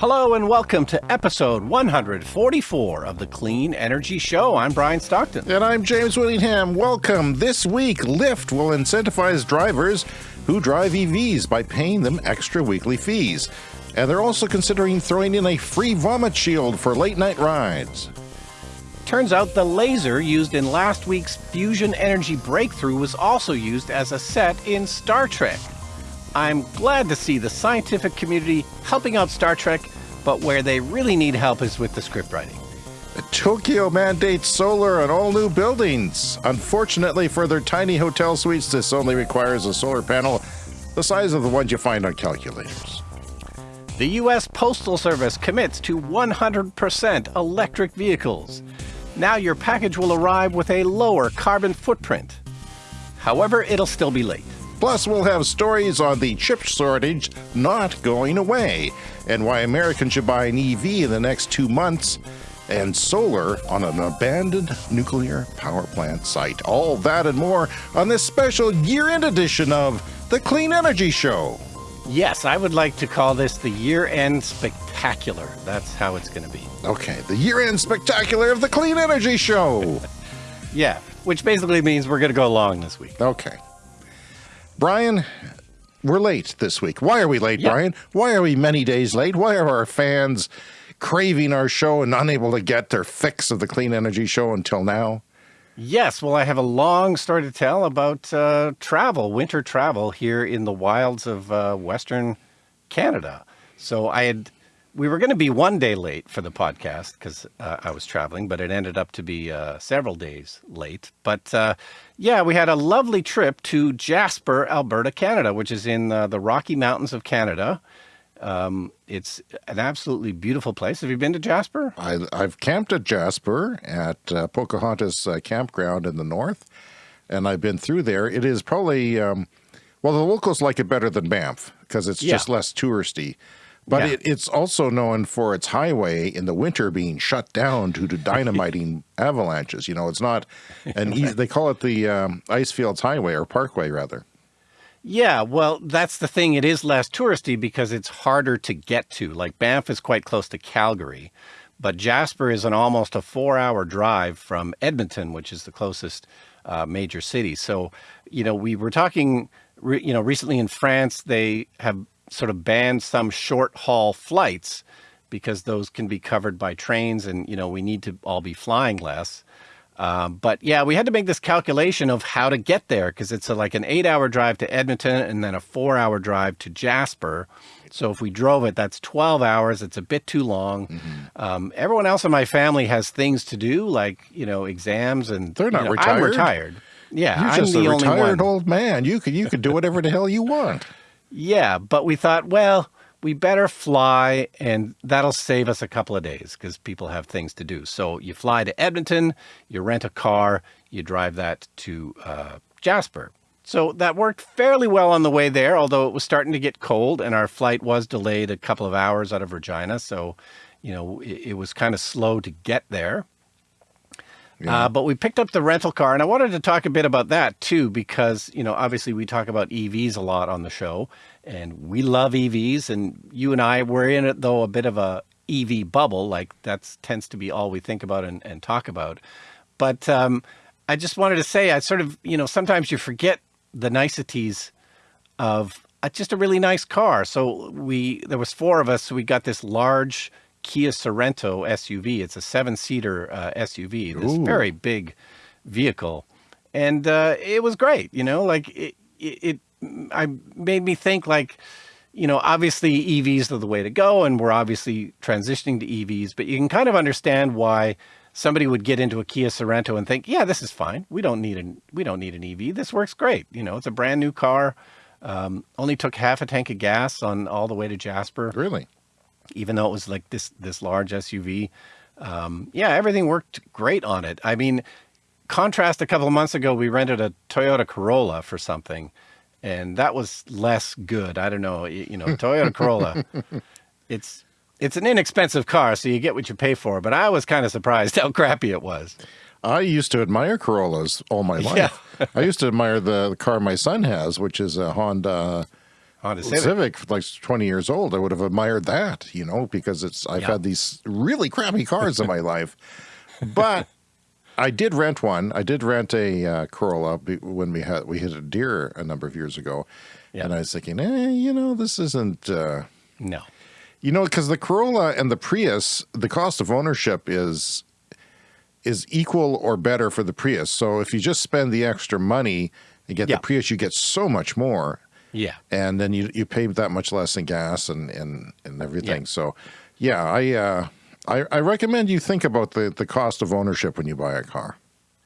Hello and welcome to episode 144 of the Clean Energy Show. I'm Brian Stockton. And I'm James Whittingham. Welcome. This week, Lyft will incentivize drivers who drive EVs by paying them extra weekly fees. And they're also considering throwing in a free vomit shield for late night rides. Turns out the laser used in last week's fusion energy breakthrough was also used as a set in Star Trek. I'm glad to see the scientific community helping out Star Trek, but where they really need help is with the script writing. Tokyo mandates solar on all new buildings. Unfortunately for their tiny hotel suites, this only requires a solar panel the size of the ones you find on calculators. The U.S. Postal Service commits to 100% electric vehicles. Now your package will arrive with a lower carbon footprint. However, it'll still be late. Plus, we'll have stories on the chip shortage not going away and why Americans should buy an EV in the next two months and solar on an abandoned nuclear power plant site. All that and more on this special year end edition of The Clean Energy Show. Yes, I would like to call this the year end spectacular. That's how it's going to be. Okay, the year end spectacular of The Clean Energy Show. yeah, which basically means we're going to go long this week. Okay. Brian, we're late this week. Why are we late, yep. Brian? Why are we many days late? Why are our fans craving our show and unable to get their fix of the Clean Energy Show until now? Yes, well, I have a long story to tell about uh, travel, winter travel here in the wilds of uh, Western Canada. So I had we were going to be one day late for the podcast because uh, I was traveling, but it ended up to be uh, several days late. But uh, yeah, we had a lovely trip to Jasper, Alberta, Canada, which is in uh, the Rocky Mountains of Canada. Um, it's an absolutely beautiful place. Have you been to Jasper? I, have camped at Jasper at uh, Pocahontas uh, Campground in the north, and I've been through there. It is probably, um, well, the locals like it better than Banff because it's yeah. just less touristy. But yeah. it, it's also known for its highway in the winter being shut down due to dynamiting avalanches. You know, it's not and easy, they call it the um, Icefields Highway or Parkway rather. Yeah, well, that's the thing. It is less touristy because it's harder to get to. Like Banff is quite close to Calgary, but Jasper is an almost a four hour drive from Edmonton, which is the closest uh, major city. So, you know, we were talking, you know, recently in France, they have sort of banned some short haul flights because those can be covered by trains and, you know, we need to all be flying less. Um, but yeah, we had to make this calculation of how to get there because it's a, like an eight hour drive to Edmonton and then a four hour drive to Jasper. So if we drove it, that's 12 hours. It's a bit too long. Mm -hmm. um, everyone else in my family has things to do, like, you know, exams and they're not you know, retired. I'm retired. Yeah. You're I'm just the a retired old man. You could, you could do whatever the hell you want. Yeah, but we thought, well, we better fly and that'll save us a couple of days because people have things to do. So you fly to Edmonton, you rent a car, you drive that to uh, Jasper. So that worked fairly well on the way there, although it was starting to get cold and our flight was delayed a couple of hours out of Regina. So, you know, it, it was kind of slow to get there. Yeah. Uh, but we picked up the rental car, and I wanted to talk a bit about that too, because you know, obviously we talk about EVs a lot on the show, and we love EVs. And you and I were in it though a bit of a EV bubble, like that tends to be all we think about and, and talk about. But um, I just wanted to say, I sort of, you know, sometimes you forget the niceties of a, just a really nice car. So we, there was four of us, so we got this large Kia Sorento SUV. It's a seven-seater uh, SUV, this Ooh. very big vehicle. And uh, it was great, you know, like it, it, it I made me think like, you know, obviously EVs are the way to go and we're obviously transitioning to EVs, but you can kind of understand why somebody would get into a Kia Sorento and think, yeah, this is fine. We don't need an, we don't need an EV. This works great. You know, it's a brand new car. Um, only took half a tank of gas on all the way to Jasper. Really? Even though it was like this, this large SUV. Um, yeah, everything worked great on it. I mean, contrast a couple of months ago, we rented a Toyota Corolla for something and that was less good. I don't know, you, you know, Toyota Corolla, it's, it's an inexpensive car, so you get what you pay for, but I was kind of surprised how crappy it was. I used to admire Corollas all my life. Yeah. I used to admire the, the, car my son has, which is a Honda Honda Civic. Civic, like 20 years old, I would have admired that, you know, because it's I've had these really crappy cars in my life. But I did rent one. I did rent a uh, Corolla when we had we hit a deer a number of years ago, and I was thinking, eh, you know, this isn't. Uh, no. You know, because the Corolla and the Prius, the cost of ownership is is equal or better for the Prius. So if you just spend the extra money and get the Prius, you get so much more. Yeah. And then you, you pay that much less in gas and, and, and everything. Yeah. So yeah, I, uh, I, I recommend you think about the, the cost of ownership when you buy a car.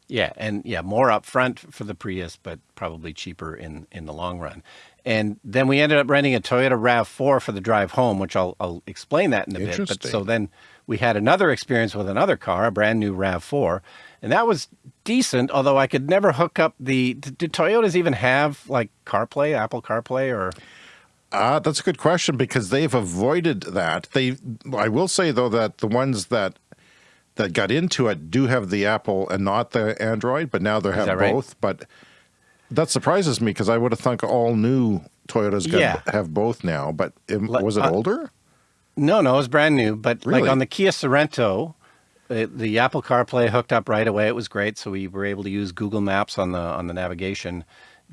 Yeah. And yeah, more upfront for the Prius, but probably cheaper in, in the long run. And then we ended up renting a Toyota RAV4 for the drive home, which I'll, I'll explain that in a bit. But so then we had another experience with another car, a brand new RAV4, and that was decent, although I could never hook up the, do Toyotas even have like CarPlay, Apple CarPlay or? Uh, that's a good question because they've avoided that. They, I will say though that the ones that that got into it do have the Apple and not the Android, but now they have both. Right? But that surprises me because I would have thunk all new Toyotas yeah. have both now. But it, was it uh, older? No, no, it was brand new. But really? like on the Kia Sorento, it, the Apple CarPlay hooked up right away. It was great. So we were able to use Google Maps on the on the navigation.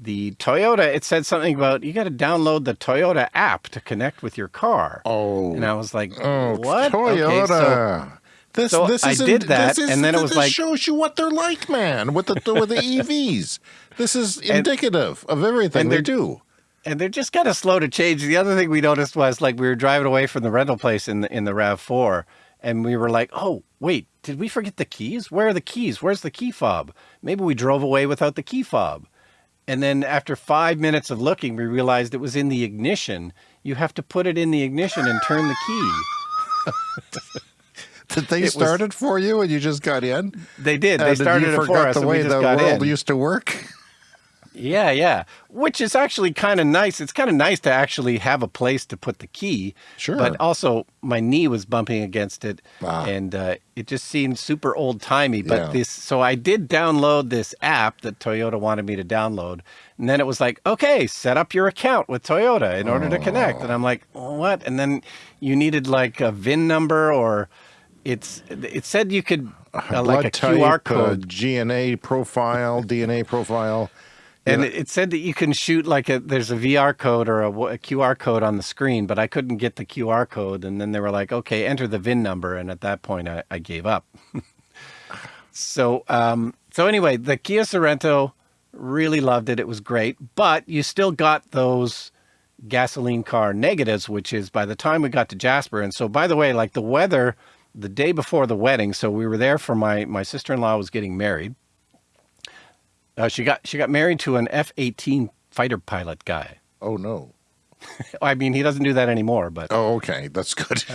The Toyota, it said something about you got to download the Toyota app to connect with your car. Oh, and I was like, oh, what? Toyota. Okay, so, this, so this I did that, is, and then it was like shows you what they're like, man, with the with the EVs. This is indicative and, of everything they do and they're just kind of slow to change. The other thing we noticed was like we were driving away from the rental place in the in the Rav Four, and we were like, "Oh, wait, did we forget the keys? Where are the keys? Where's the key fob? Maybe we drove away without the key fob." And then after five minutes of looking, we realized it was in the ignition. You have to put it in the ignition and turn the key. did they it start was, it for you and you just got in? They did. They started it for us. The way the world in. used to work. Yeah, yeah. Which is actually kind of nice. It's kind of nice to actually have a place to put the key. Sure. But also, my knee was bumping against it, wow. and uh, it just seemed super old timey. But yeah. this, so I did download this app that Toyota wanted me to download, and then it was like, okay, set up your account with Toyota in order oh. to connect. And I'm like, what? And then you needed like a VIN number or it's it said you could uh, like a type, QR code, GNA profile, DNA profile. And yeah. it said that you can shoot like a there's a VR code or a, a, QR code on the screen, but I couldn't get the QR code. And then they were like, okay, enter the VIN number. And at that point, I, I gave up. so, um, so anyway, the Kia Sorento really loved it. It was great, but you still got those gasoline car negatives, which is by the time we got to Jasper. And so, by the way, like the weather the day before the wedding, so we were there for my my sister in law was getting married uh, she got she got married to an F eighteen fighter pilot guy. Oh no. I mean, he doesn't do that anymore, but oh, okay, that's good.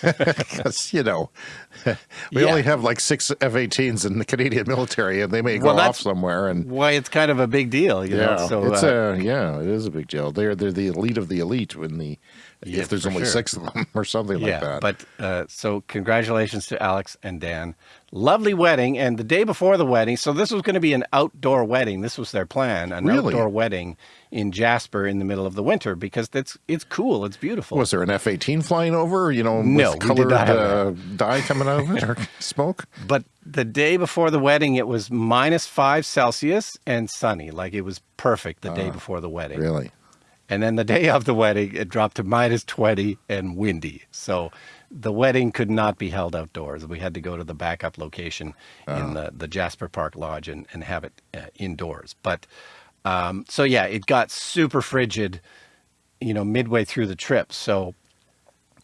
Because you know, we yeah. only have like six F-18s in the Canadian military, and they may go well, off somewhere. And why it's kind of a big deal, you yeah, know. So it's uh, a yeah, it is a big deal. They're they're the elite of the elite when the yeah, if there's only sure. six of them or something yeah, like that. But uh, so congratulations to Alex and Dan. Lovely wedding. And the day before the wedding, so this was going to be an outdoor wedding. This was their plan, an really? outdoor wedding in Jasper in the middle of the winter because it's it's cool. It's beautiful. Was there an F 18 flying over, you know, no, with colored uh, dye coming out of it or smoke? But the day before the wedding, it was minus five Celsius and sunny. Like it was perfect the uh, day ah, before the wedding. Really? And then the day of the wedding, it dropped to minus 20 and windy. So the wedding could not be held outdoors. We had to go to the backup location in ah. the, the Jasper Park Lodge and, and have it uh, indoors. But um, so, yeah, it got super frigid, you know, midway through the trip. So,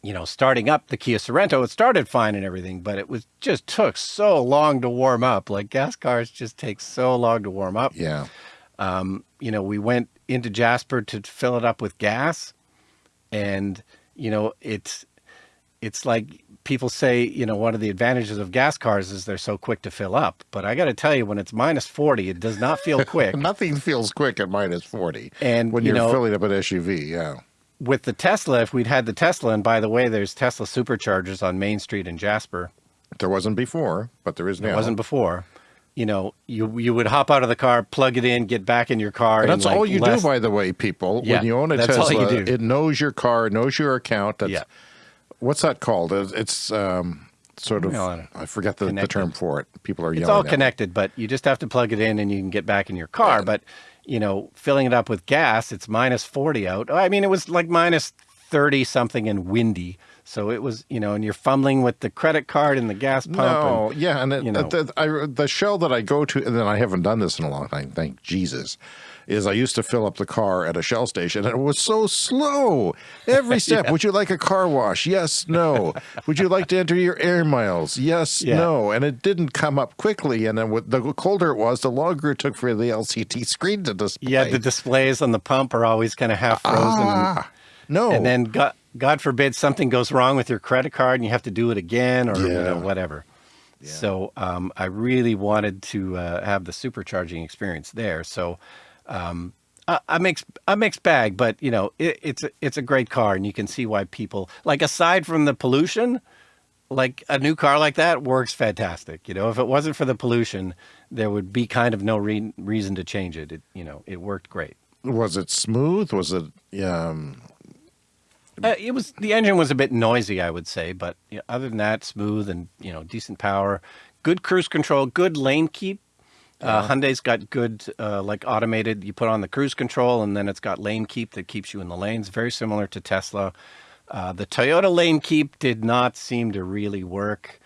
you know, starting up the Kia Sorento, it started fine and everything, but it was just took so long to warm up. Like gas cars just take so long to warm up. Yeah. Um, you know, we went into Jasper to fill it up with gas. And, you know, it's, it's like people say, you know, one of the advantages of gas cars is they're so quick to fill up. But I got to tell you, when it's minus 40, it does not feel quick. Nothing feels quick at minus 40. And when you you're know, filling up an SUV, yeah. With the Tesla, if we'd had the Tesla, and by the way, there's Tesla superchargers on Main Street in Jasper. There wasn't before, but there is now. There wasn't before. you know, you you would hop out of the car, plug it in, get back in your car. And that's like all you less, do, by the way, people. Yeah, when you own a Tesla, it knows your car, knows your account. That's, Yeah. What's that called? It's- um, sort of, Well, I forget the, the term for it. People are yelling It's all connected, but you just have to plug it in and you can get back in your car. But you know, filling it up with gas, it's minus forty out. I mean, it was like minus thirty something and windy. So it was, you know, and you're fumbling with the credit card and the gas pump. No, and, yeah, and it, you know. the, I, the shell that I go to, and then I haven't done this in a long time, thank Jesus, is I used to fill up the car at a Shell station, and it was so slow. Every step. Would you like a car wash? Yes, no. Would you like to enter your air miles? Yes, Yeah. no. And it didn't come up quickly, and then with- the colder it was, the longer it took for the LCD screen to display. yeah, the displays on the pump are always kind of half frozen. and, ah, no. and then God, God forbid something goes wrong with your credit card and you have to do it again or you know, Yeah. whatever. So um, I really wanted to uh, have the supercharging experience there. So um, a, a mixed a mixed bag, but you know it, it's a, it's a great car, and you can see why people like aside from the pollution, like a new car like that works fantastic. You know, if it wasn't for the pollution, there would be kind of no re- reason to change it. It you know it worked great. was it smooth? Was it, um, Uh, it was the engine was a bit noisy, I would say, but you know, other than that, smooth and you know decent power, good cruise control, good lane keep. Uh, Hyundai's got good uh, like automated. You put on the cruise control, and then it's got lane keep that keeps you in the lanes. Very similar to Tesla. Uh, the Toyota lane keep did not seem to really work.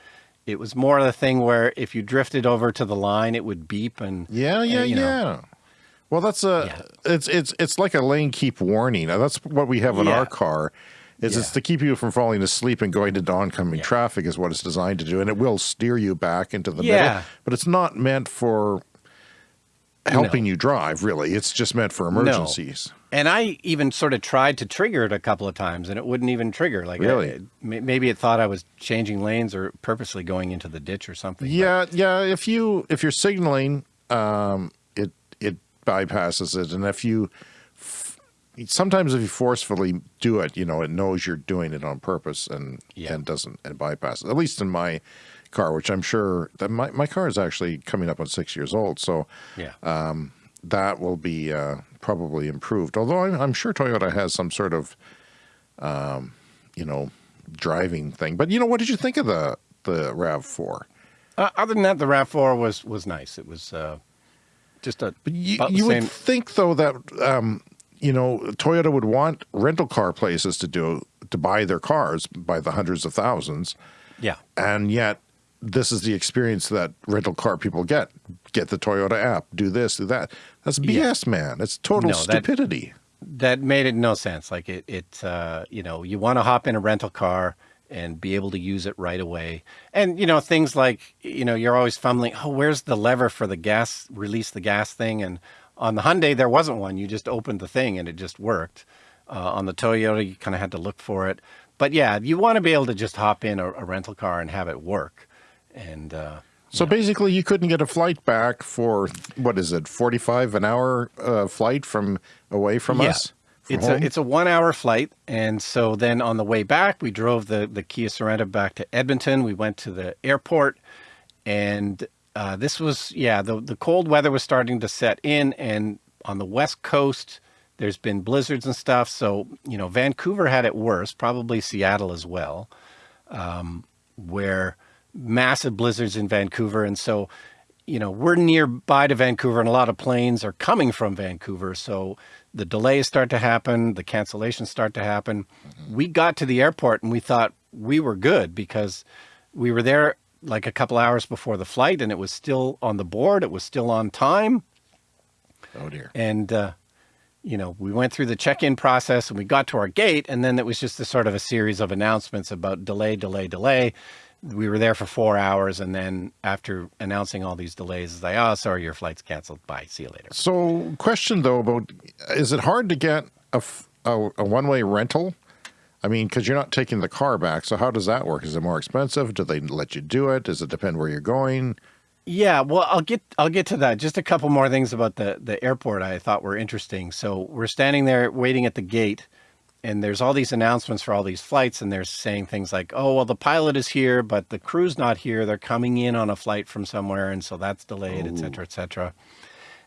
It was more of the thing where if you drifted over to the line, it would beep and Yeah, yeah, uh, you know, yeah. Well, that's a Yeah. it's it's it's like a lane keep warning. Now, that's what we have in Yeah. our car. Is it's to keep you from falling asleep and going into oncoming traffic is what it's designed to do, and it will steer you back into the Yeah. middle. But it's not meant for helping you drive. Really, it's just meant for emergencies. And I even sort of tried to trigger it a couple of times, and it wouldn't even trigger. Like, I- Really? it- maybe it thought I was changing lanes or purposely going into the ditch or something. but- Yeah, yeah. If you if you're signaling, um, bypasses it, and if you sometimes if you forcefully do it, you know, it knows you're doing it on purpose and Yeah. and doesn't and bypasses. At least in my car, which I'm sure that my my car is actually coming up on six years old, so yeah. that will be uh, probably improved. Although I'm, I'm sure Toyota has some sort of, um, you know, driving thing. But you know, what did you think of the the Rav Four? Uh, other than that, the Rav Four was was nice. It was uh, just a But you, you would think though that um, you know Toyota would want rental car places to do to buy their cars by the hundreds of thousands, yeah. and yet this is the experience that rental car people get. Get the Toyota app, do this, do that. That's BS, man. It's total No, that- stupidity. that made it no sense. Like it, it uh, you know, you want to hop in a rental car and be able to use it right away. And you know, things like you know, you're always fumbling. Oh, where's the lever for the gas? Release the gas thing. And on the Hyundai, there wasn't one. You just opened the thing and it just worked. Uh, on the Toyota, you kind of had to look for it. But yeah, you want to be able to just hop in a, a rental car and have it work. And uh, So basically, you couldn't get a flight back for what is it, forty-five an hour uh, flight from away from us. It's home? a it's a one hour flight, and so then on the way back, we drove the the Kia Sorento back to Edmonton. We went to the airport, and uh, this was yeah the the cold weather was starting to set in, and on the west coast, there's been blizzards and stuff. So you know Vancouver had it worse, probably Seattle as well, um, where massive blizzards in Vancouver, and so you know, we're nearby to Vancouver and a lot of planes are coming from Vancouver. So the delays start to happen, the cancellations start to happen. We got to the airport and we thought we were good because we were there like a couple hours before the flight and it was still on the board, it was still on time. oh dear. And, uh, you know, we went through the check in process and we got to our gate. And then it was just a sort of a series of announcements about delay, delay, delay. We were there for four hours. And then after announcing all these delays, it's like, oh, sorry, your flight's canceled. Bye. See you later. So, question though about is it hard to get a a one-way rental? I mean, because you're not taking the car back. So, how does that work? Is it more expensive? Do they let you do it? Does it depend where you're going? Yeah, well, I'll get I'll get to that. Just a couple more things about the the airport I thought were interesting. So we're standing there waiting at the gate, and there's all these announcements for all these flights and they're saying things like, oh, well, the pilot is here, but the crew's not here. They're coming in on a flight from somewhere. And so that's delayed, et cetera, et cetera.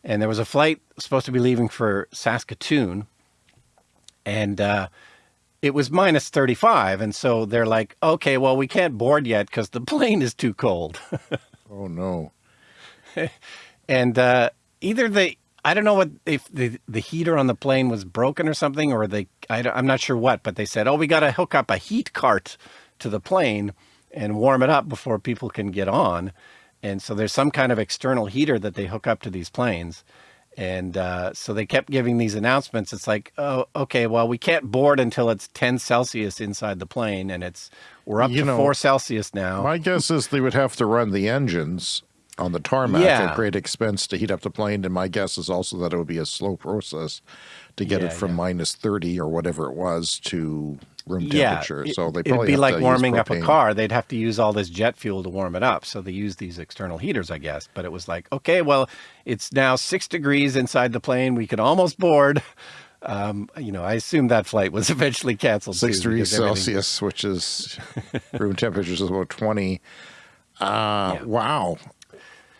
And there was a flight supposed to be leaving for Saskatoon and, uh, it was minus 35. And so they're like, okay, well, we can't board yet because the plane is too cold. oh, no. and uh, either they, I don't know what if the, the heater on the plane was broken or something, or they, I, am not sure what, but they said, oh, we got to hook up a heat cart to the plane and warm it up before people can get on. And so there's some kind of external heater that they hook up to these planes. And uh, so they kept giving these announcements. It's like, oh, okay, well, we can't board until it's 10 Celsius inside the plane, and it's we're up you to know, four Celsius now. My guess is they would have to run the engines on the tarmac yeah. at great expense to heat up the plane. And my guess is also that it would be a slow process to get yeah, it from yeah. minus 30 or whatever it was to room temperature. Yeah, so they probably it'd be like warming up a car. They'd have to use all this jet fuel to warm it up. So they use these external heaters, I guess. But it was like, okay, well, it's now six degrees inside the plane. We could almost board. Um, you know, I assume that flight was eventually canceled. Six too, degrees Celsius, which is room temperatures is about 20. Uh, yeah. Wow.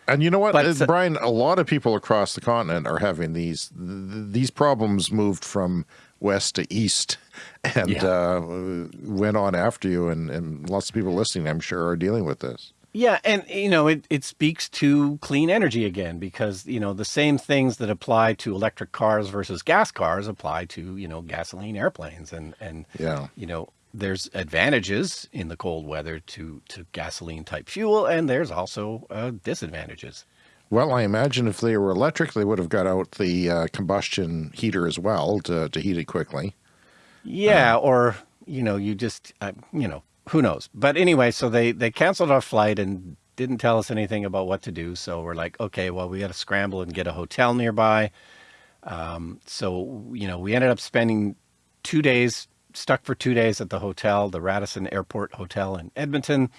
And you know what, but, uh, Brian? A lot of people across the continent are having these. Th these problems moved from west to east, and yeah. uh, went on after you. And, and lots of people listening, I'm sure, are dealing with this. Yeah, and you know, it, it speaks to clean energy again because you know the same things that apply to electric cars versus gas cars apply to you know gasoline airplanes, and and yeah, you know there's advantages in the cold weather to, to gasoline type fuel, and there's also uh, disadvantages. Well, I imagine if they were electric, they would have got out the uh, combustion heater as well to, to heat it quickly. Yeah, um, or, you know, you just, uh, you know, who knows? But anyway, so they, they canceled our flight and didn't tell us anything about what to do. So we're like, okay, well, we got to scramble and get a hotel nearby. Um, so, you know, we ended up spending two days stuck for two days at the hotel, the Radisson Airport Hotel in Edmonton.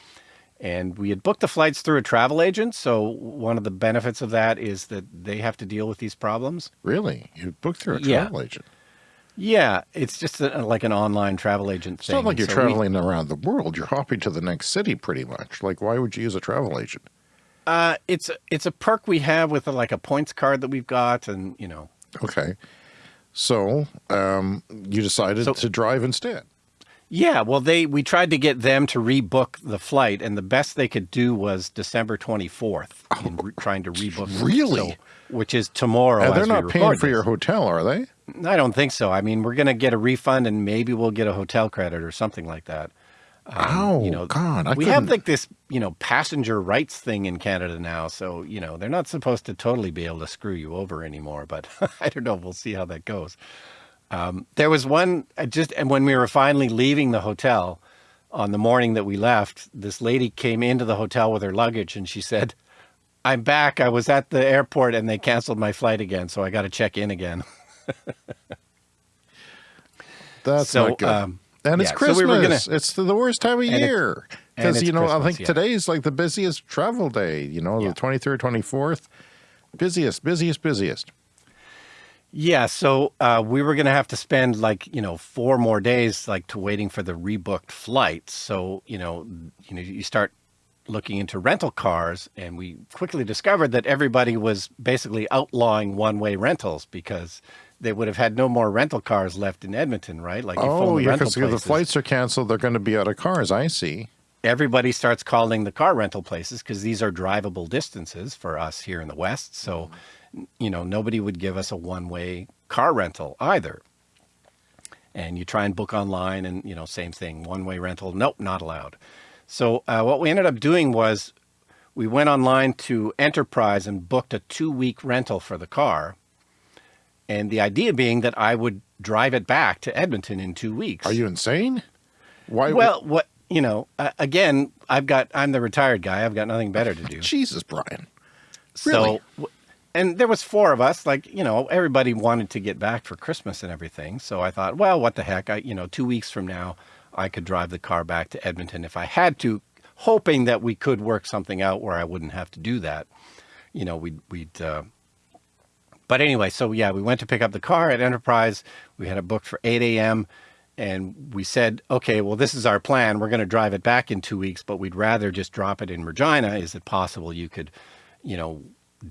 And we had booked the flights through a travel agent. So one of the benefits of that is that they have to deal with these problems. Really? You booked through a travel yeah. agent? Yeah, it's just a, like an online travel agent it's thing. not like you're so traveling we, around the world. You're hopping to the next city pretty much. Like, why would you use a travel agent? Uh, it's, it's a perk we have with a, like a points card that we've got and, you know. Okay. So um, you decided so, to drive instead. Yeah, well, they we tried to get them to rebook the flight, and the best they could do was December 24th in re trying to rebook. Really? So, which is tomorrow. And they're not paying for this. your hotel, are they? I don't think so. I mean, we're going to get a refund, and maybe we'll get a hotel credit or something like that. Um, oh, you know, God, I we couldn't... have like this, you know, passenger rights thing in Canada now. So, you know, they're not supposed to totally be able to screw you over anymore, but I don't know. We'll see how that goes. Um, there was one just, and when we were finally leaving the hotel on the morning that we left, this lady came into the hotel with her luggage and she said, I'm back. I was at the airport and they canceled my flight again. So I got to check in again. That's so, not good. Um, and it's Christmas. So we gonna, it's the, worst time of year. Because, you know, Christmas, I think yeah. today is like the busiest travel day, you know, yeah. the 23rd, 24th. Busiest, busiest, busiest. Yeah, so uh, we were going to have to spend like, you know, four more days like to waiting for the rebooked flights. So, you know, you know, you start looking into rental cars and we quickly discovered that everybody was basically outlawing one-way rentals because they would have had no more rental cars left in Edmonton, right? Like, oh, yeah, because the flights are canceled, they're going to be out of cars. I see. Everybody starts calling the car rental places because these are drivable distances for us here in the West. So, you know, nobody would give us a one-way car rental either. And you try and book online and, you know, same thing, one-way rental. Nope, not allowed. So uh, what we ended up doing was we went online to Enterprise and booked a two-week rental for the car and the idea being that I would drive it back to Edmonton in two weeks. Are you insane? Why? Well, what, you know, uh, again, I've got, I'm the retired guy. I've got nothing better to do. Jesus, Brian. Really? So, and there was four of us, like, you know, everybody wanted to get back for Christmas and everything. So I thought, well, what the heck? I, you know, two weeks from now, I could drive the car back to Edmonton if I had to, hoping that we could work something out where I wouldn't have to do that. You know, we'd, we'd, uh, but anyway, so yeah, we went to pick up the car at Enterprise. We had it booked for 8 a.m. and we said, okay, well, this is our plan. We're going to drive it back in two weeks, but we'd rather just drop it in Regina. Is it possible you could, you know,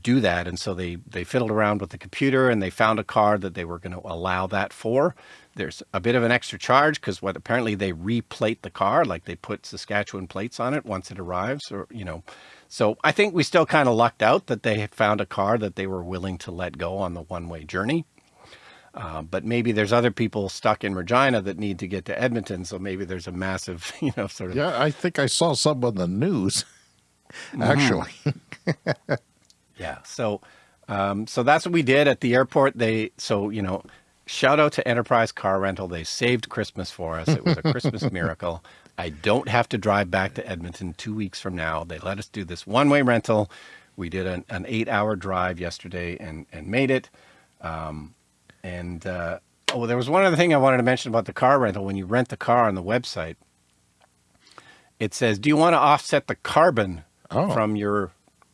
do that? And so they, they fiddled around with the computer and they found a car that they were going to allow that for. There's a bit of an extra charge because what apparently they replate the car, like they put Saskatchewan plates on it once it arrives or, you know, so I think we still kind of lucked out that they found a car that they were willing to let go on the one-way journey. Uh, but maybe there's other people stuck in Regina that need to get to Edmonton. So maybe there's a massive, you know, sort of. Yeah, I think I saw some on the news, mm-hmm. actually. Mm. yeah. So, um, so that's what we did at the airport. They, so, you know, shout out to Enterprise Car Rental. They saved Christmas for us. It was a Christmas miracle. I don't have to drive back to Edmonton two weeks from now. They let us do this one-way rental. We did an, an eight-hour drive yesterday and, and made it. Um, and uh, oh, there was one other thing I wanted to mention about the car rental. When you rent the car on the website, it says, do you want to offset the carbon oh. from your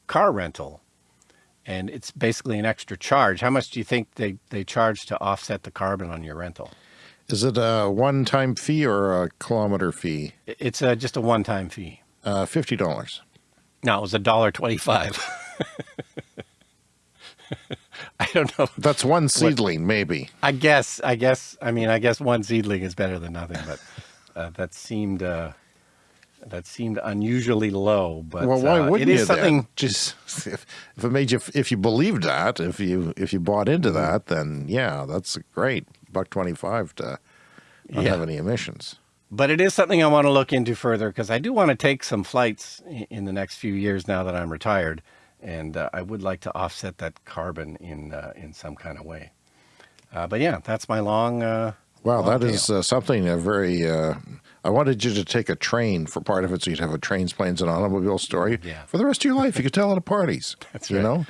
car rental? And it's basically an extra charge. How much do you think they, they charge to offset the carbon on your rental? Is it a one-time fee or a kilometer fee? It's a, just a one-time fee. Uh, $50. No, it was a dollar twenty-five. I don't know. That's one seedling, what, maybe. I guess. I guess. I mean, I guess one seedling is better than nothing, but uh, that seemed uh, that seemed unusually low. But well, why uh, wouldn't it is you? Something then? just if, if it made you, if you believed that, if you if you bought into that, then yeah, that's great buck 25 to not yeah. have any emissions. But it is something I want to look into further because I do want to take some flights in the next few years now that I'm retired. And uh, I would like to offset that carbon in uh, in some kind of way. Uh, but yeah, that's my long. Uh, wow, long that tale. is uh, something a very. Uh, I wanted you to take a train for part of it, so you'd have a trains, planes, and automobile story. Yeah. For the rest of your life, you could tell it at parties. That's you right. know.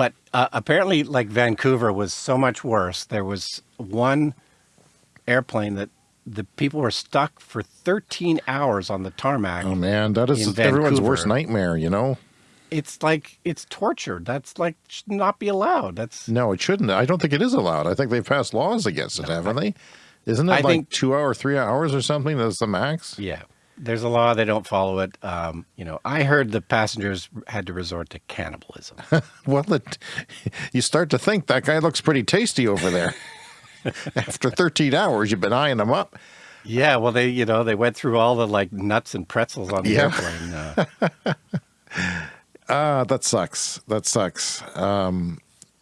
But uh, apparently, like Vancouver was so much worse. There was one airplane that the people were stuck for 13 hours on the tarmac. Oh man, that is everyone's worst nightmare, you know? It's like, it's torture. That's like, should not be allowed. That's No, it shouldn't. I don't think it is allowed. I think they've passed laws against it, haven't they? Isn't it I like think, two hour, three hours or something? That's the max? Yeah there's a law they don't follow it. Um, you know i heard the passengers had to resort to cannibalism. Well it, you start to think that guy looks pretty tasty over there. After 13 hours you've been eyeing him up. Yeah well they you know they went through all the like nuts and pretzels on the yeah. airplane uh. ah that sucks. That sucks. Um,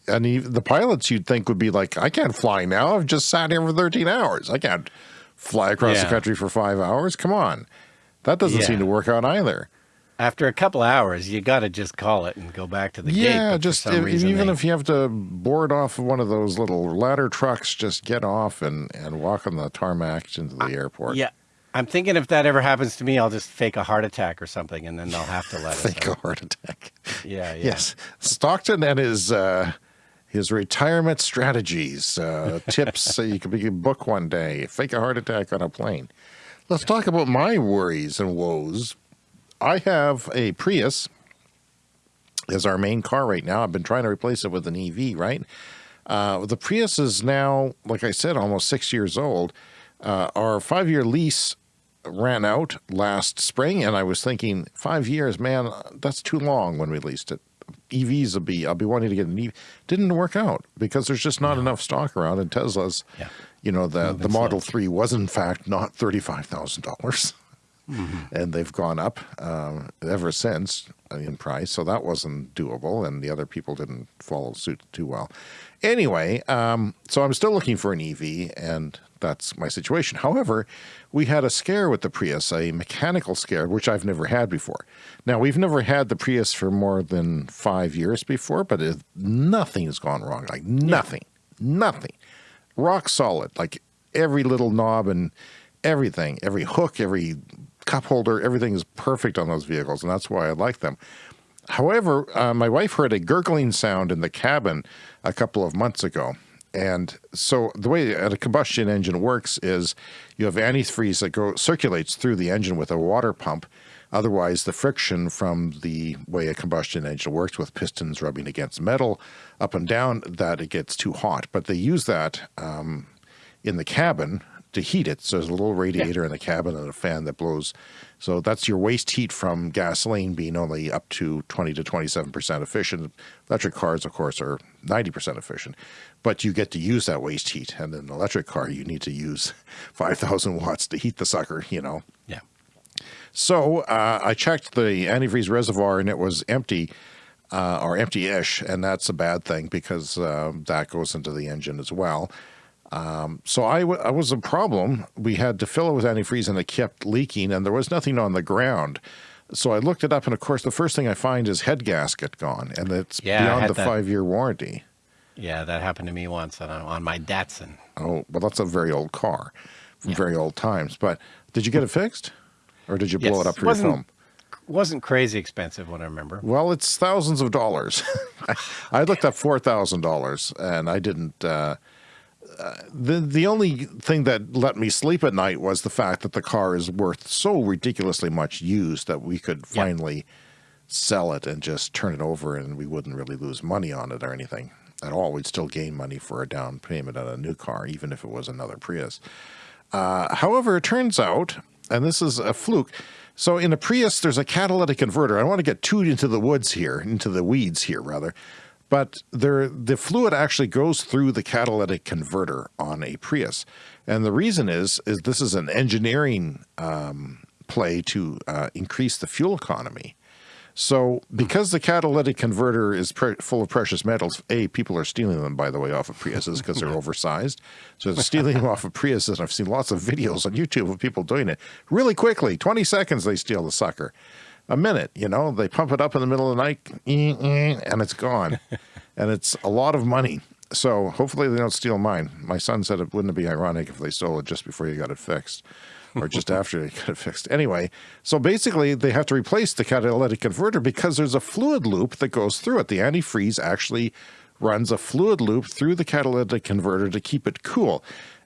and even the pilots you'd think would be like i can't fly now. I've just sat here for 13 hours. I can't fly across yeah. the country for five hours. Come on that doesn't yeah. seem to work out either. After a couple hours, you got to just call it and go back to the yeah, gate. Yeah, just if, even they... if you have to board off one of those little ladder trucks, just get off and, and walk on the tarmac into the airport. Yeah. I'm thinking if that ever happens to me, I'll just fake a heart attack or something, and then they'll have to let fake a heart attack. Yeah, yeah. Yes, Stockton and his uh, his retirement strategies uh, tips. so you can book one day. Fake a heart attack on a plane. Let's talk about my worries and woes. I have a Prius as our main car right now. I've been trying to replace it with an EV, right? Uh, the Prius is now, like I said, almost six years old. Uh, our five-year lease ran out last spring, and I was thinking, five years, man, that's too long when we leased it. EVs will be, I'll be wanting to get an EV. Didn't work out because there's just not no. enough stock around, and Tesla's yeah you know, the, the Model 3 was in fact not $35,000. Mm -hmm. And they've gone up um, ever since in price. So that wasn't doable. And the other people didn't follow suit too well. Anyway, um, so I'm still looking for an EV and that's my situation. However, we had a scare with the Prius, a mechanical scare, which I've never had before. Now, we've never had the Prius for more than five years before, but it, nothing has gone wrong. Like nothing, nothing rock solid, like every little knob and everything, every hook, every cup holder, everything is perfect on those vehicles, and that's why I like them. However, uh, my wife heard a gurgling sound in the cabin a couple of months ago. And so the way a combustion engine works is you have antifreeze that go circulates through the engine with a water pump. Otherwise, the friction from the way a combustion engine works with pistons rubbing against metal up and down, that it gets too hot. But they use that um, in the cabin to heat it. So there's a little radiator yeah. in the cabin and a fan that blows. So that's your waste heat from gasoline being only up to 20 to 27% efficient. Electric cars, of course, are 90% efficient, but you get to use that waste heat. And in an electric car, you need to use 5,000 watts to heat the sucker, you know? Yeah. So uh, I checked the antifreeze reservoir and it was empty uh, or empty-ish, and that's a bad thing because uh, that goes into the engine as well. Um, so I, I was a problem. We had to fill it with antifreeze and it kept leaking and there was nothing on the ground. So I looked it up and of course the first thing I find is head gasket gone and it's yeah, beyond the five-year warranty. Yeah, that happened to me once on, on my Datsun. Oh, well that's a very old car from yeah. very old times. But did you get it fixed? Or did you blow yes, it up for your film? wasn't crazy expensive when I remember. Well, it's thousands of dollars. I looked up four thousand dollars, and I didn't. Uh, uh, the the only thing that let me sleep at night was the fact that the car is worth so ridiculously much used that we could finally yep. sell it and just turn it over, and we wouldn't really lose money on it or anything at all. We'd still gain money for a down payment on a new car, even if it was another Prius. Uh, however, it turns out, and this is a fluke so in a Prius, there's a catalytic converter. I want to get too into the woods here, into the weeds here rather, but there, the fluid actually goes through the catalytic converter on a Prius. And the reason is, is this is an engineering um, play to uh, increase the fuel economy. So because the catalytic converter is full of precious metals, A, people are stealing them, by the way, off of Priuses because they're oversized. So they're stealing them off of Priuses. And I've seen lots of videos on YouTube of people doing it really quickly. 20 seconds they steal the sucker. A minute, you know, they pump it up in the middle of the night and it's gone. and it's a lot of money. So hopefully they don't steal mine. My son said it wouldn't be ironic if they stole it just before you got it fixed or just after they got it fixed. Anyway, so basically they have to replace the catalytic converter because there's a fluid loop that goes through it. The antifreeze actually runs a fluid loop through the catalytic converter to keep it cool.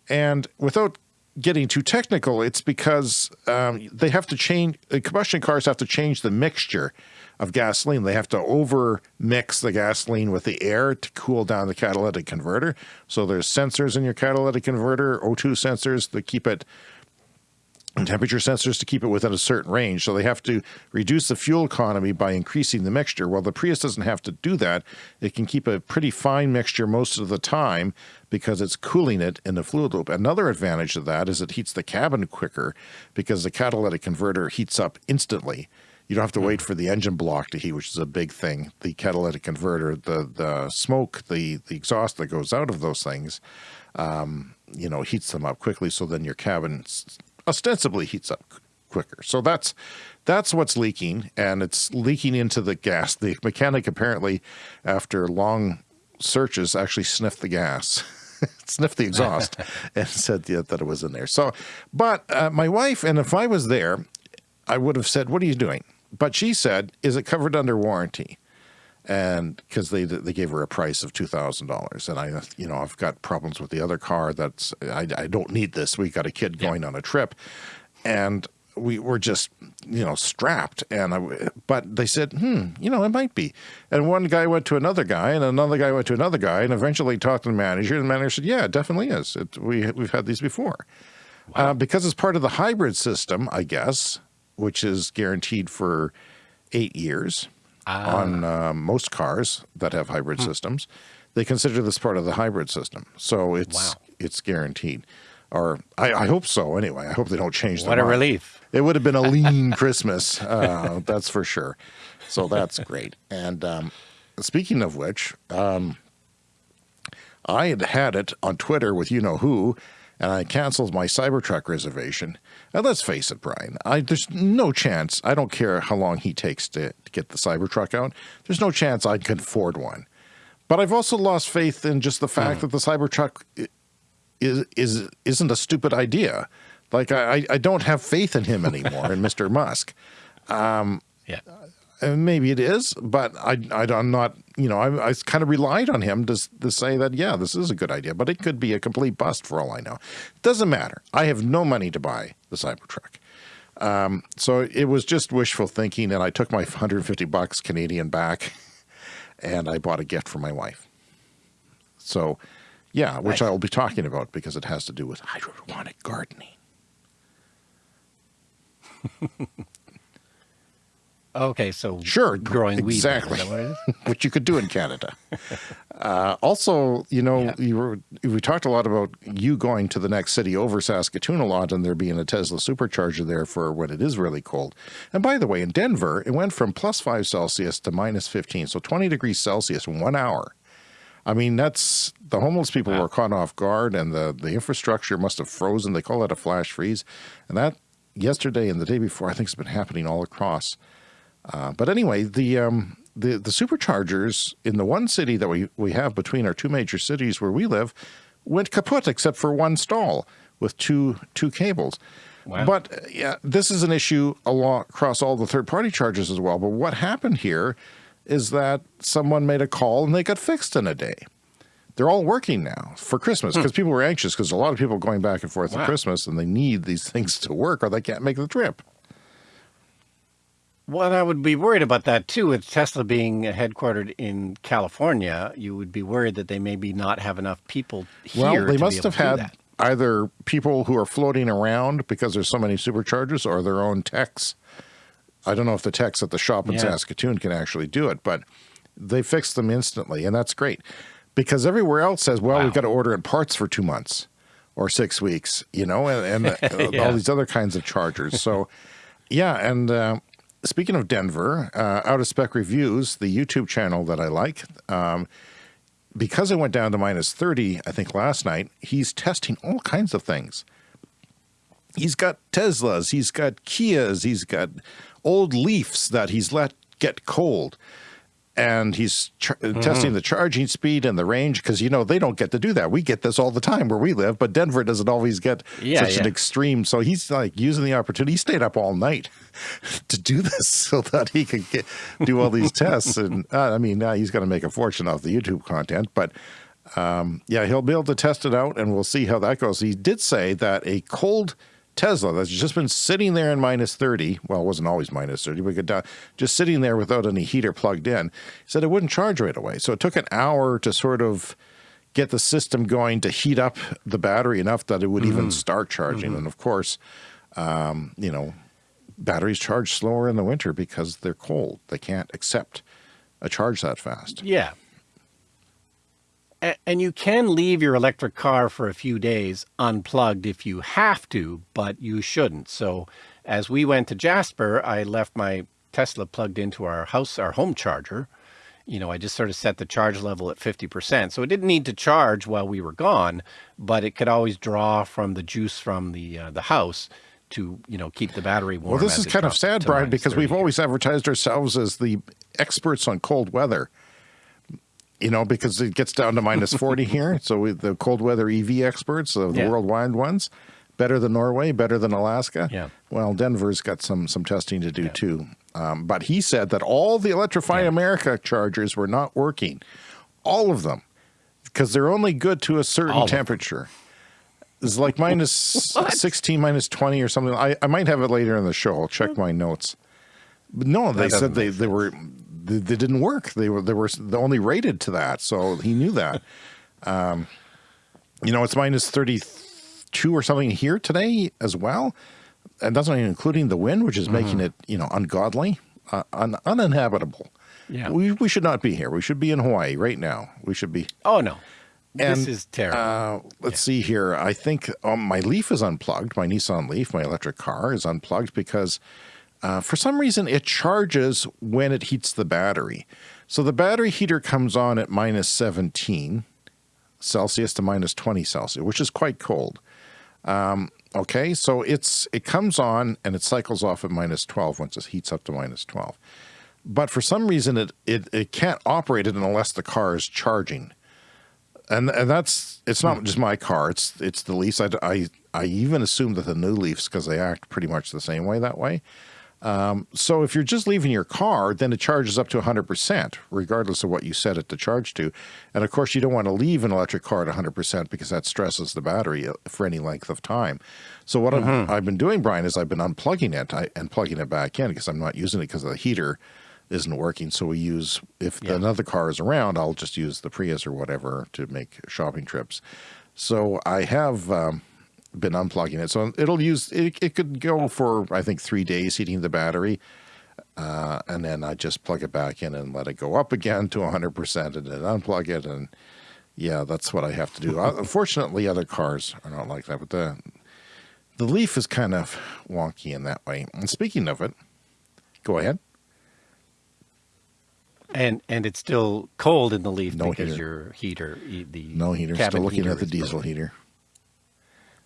And without getting too technical, it's because um, they have to change, the combustion cars have to change the mixture of gasoline. They have to over mix the gasoline with the air to cool down the catalytic converter. So there's sensors in your catalytic converter, O2 sensors that keep it temperature sensors to keep it within a certain range. So they have to reduce the fuel economy by increasing the mixture. Well, the Prius doesn't have to do that. It can keep a pretty fine mixture most of the time because it's cooling it in the fluid loop. Another advantage of that is it heats the cabin quicker because the catalytic converter heats up instantly. You don't have to wait hmm. for the engine block to heat, which is a big thing. The catalytic converter, the the smoke, the the exhaust that goes out of those things, um, you know, heats them up quickly. So then your cabin ostensibly heats up quicker. So that's that's what's leaking, and it's leaking into the gas. The mechanic apparently, after long searches, actually sniffed the gas. sniffed the exhaust and said yeah, that it was in there. So, but uh, my wife, and if I was there, I would have said, what are you doing? But she said, is it covered under warranty? And because they they gave her a price of two thousand dollars, and I you know I've got problems with the other car that's I, I don't need this. We got a kid going yeah. on a trip, and we were just you know strapped. And I, but they said hmm you know it might be. And one guy went to another guy and another guy went to another guy and eventually talked to the manager. And the manager said yeah it definitely is. It, we we've had these before. Wow. uh, because it's part of the hybrid system I guess which is guaranteed for eight years ah. on uh, most cars that have hybrid hmm. systems. They consider this part of the hybrid system, so it's wow. it's guaranteed. Or I, I, hope so. Anyway, I hope they don't change. That. What a relief! It would have been a lean Christmas, uh, that's for sure. So that's great. And um, speaking of which, um, I had had it on Twitter with you know who, and I canceled my Cybertruck reservation. And let's face it, Brian, I, there's no chance, I don't care how long he takes to, to get the Cybertruck out, there's no chance I can afford one. But I've also lost faith in just the fact mm. that the Cybertruck is, is, isn't a stupid idea. Like, I, I don't have faith in him anymore, in Mr. Musk. Um, yeah maybe it is, but I, I, am not, you know, I, I kind of relied on him to, to say that, yeah, this is a good idea, but it could be a complete bust for all I know. Doesn't matter. I have no money to buy the Cybertruck. Um, so it was just wishful thinking, and I took my 150 bucks Canadian back, and I bought a gift for my wife. So Yeah, which. I will be talking about because it has to do with hydroponic gardening. Okay, so sure, growing exactly. weed, what you could do in Canada. uh, also, you know, yeah. you were, we talked a lot about you going to the next city over Saskatoon a lot, and there being a Tesla supercharger there for when it is really cold. And by the way, in Denver, it went from plus five Celsius to minus fifteen, so twenty degrees Celsius in one hour. I mean, that's the homeless people wow. were caught off guard, and the the infrastructure must have frozen. They call that a flash freeze, and that yesterday and the day before, I think, has been happening all across. Uh, but anyway, the, um, the, the superchargers in the one city that we, we have between our two major cities where we live went kaput except for one stall with two, two cables. Wow. But uh, yeah, this is an issue along, across all the third party chargers as well. But what happened here is that someone made a call and they got fixed in a day. They're all working now for Christmas because hmm. people were anxious because a lot of people are going back and forth wow. at Christmas and they need these things to work or they can't make the trip. Well, I would be worried about that too. With Tesla being headquartered in California, you would be worried that they maybe not have enough people here. Well, they must have had either people who are floating around because there's so many superchargers or their own techs. I don't know if the techs at the shop in yeah. Saskatoon can actually do it, but they fixed them instantly, and that's great. Because everywhere else says, well, wow. we've got to order in parts for two months or six weeks, you know, and, and yeah. all these other kinds of chargers. So, yeah, and uh, speaking of Denver, uh, Out of Spec Reviews, the YouTube channel that I like, um, because it went down to minus 30, I think last night, he's testing all kinds of things. He's got Teslas, he's got Kias, he's got old Leafs that he's let get cold and he's mm -hmm. testing the charging speed and the range because you know they don't get to do that. We get this all the time where we live, but Denver doesn't always get yeah, such yeah. an extreme. So he's like using the opportunity. He stayed up all night to do this so that he could get do all these tests. And uh, I mean, now he's going to make a fortune off the YouTube content, but. Um, yeah, he'll be able to test it out and we'll see how that goes. He did say that a cold Tesla that's just been sitting there in minus 30. Well, it wasn't always minus 30, but down, just sitting there without any heater plugged in. Said it wouldn't charge right away. So it took an hour to sort of get the system going to heat up the battery enough that it would mm -hmm. even mm-hmm. start charging. Mm -hmm. And of course, um, you know, batteries charge slower in the winter because they're cold. They can't accept a charge that fast. Yeah and you can leave your electric car for a few days unplugged if you have to, but you shouldn't. So as we went to Jasper, I left my Tesla plugged into our house, our home charger. You know, I just sort of set the charge level at 50%. So it didn't need to charge while we were gone, but it could always draw from the juice from the uh, the house to, you know, keep the battery warm. Well, this is kind of sad, Brian, because we've always advertised ourselves as the experts on cold weather you know, because it gets down to minus 40 here. So we, the cold weather EV experts of the yeah. worldwide ones, better than Norway, better than Alaska. Yeah. Well, Denver's got some some testing to do yeah. too. Um, but he said that all the Electrify yeah. America chargers were not working, all of them, because they're only good to a certain all temperature. It's like minus 16, minus 20 or something. I, I might have it later in the show. I'll check my notes. But no, they said they, they were they, they, didn't work. They were they were only rated to that, so he knew that. um, you know, it's minus thirty two or something here today as well, and that's not even including the wind, which is mm -hmm. making it you know ungodly, uh, un uninhabitable. Yeah, we we should not be here. We should be in Hawaii right now. We should be. Oh no. And, this is terrible. Uh, let's yeah. see here. I think um, my Leaf is unplugged. My Nissan Leaf, my electric car, is unplugged because uh, for some reason, it charges when it heats the battery. So the battery heater comes on at minus 17 Celsius to minus 20 Celsius, which is quite cold. Um, okay, so it's it comes on and it cycles off at minus 12 once it heats up to minus 12. But for some reason, it, it, it can't operate it unless the car is charging. And, and that's it's not just my car. It's it's the Leafs. I, I, I even assume that the new Leafs because they act pretty much the same way that way. Um, so if you're just leaving your car, then it charges up to 100%, regardless of what you set it to charge to. And of course, you don't want to leave an electric car at 100% because that stresses the battery uh, for any length of time. So what mm -hmm. I've been doing, Brian, is I've been unplugging it and plugging it back in because I'm not using it because the heater isn't working. So we use, if yeah. another car is around, I'll just use the Prius or whatever to make shopping trips. So I have um, been unplugging it. So it'll use, it, it could go for, I think, three days heating the battery. Uh, and then I just plug it back in and let it go up again to 100% and then unplug it. And yeah, that's what I have to do. Uh, unfortunately, other cars are not like that, but the, the Leaf is kind of wonky in that way. And speaking of it, go ahead. And and it's still cold in the Leaf no because heater. your heater, the no heater. Still looking at the diesel broken. heater.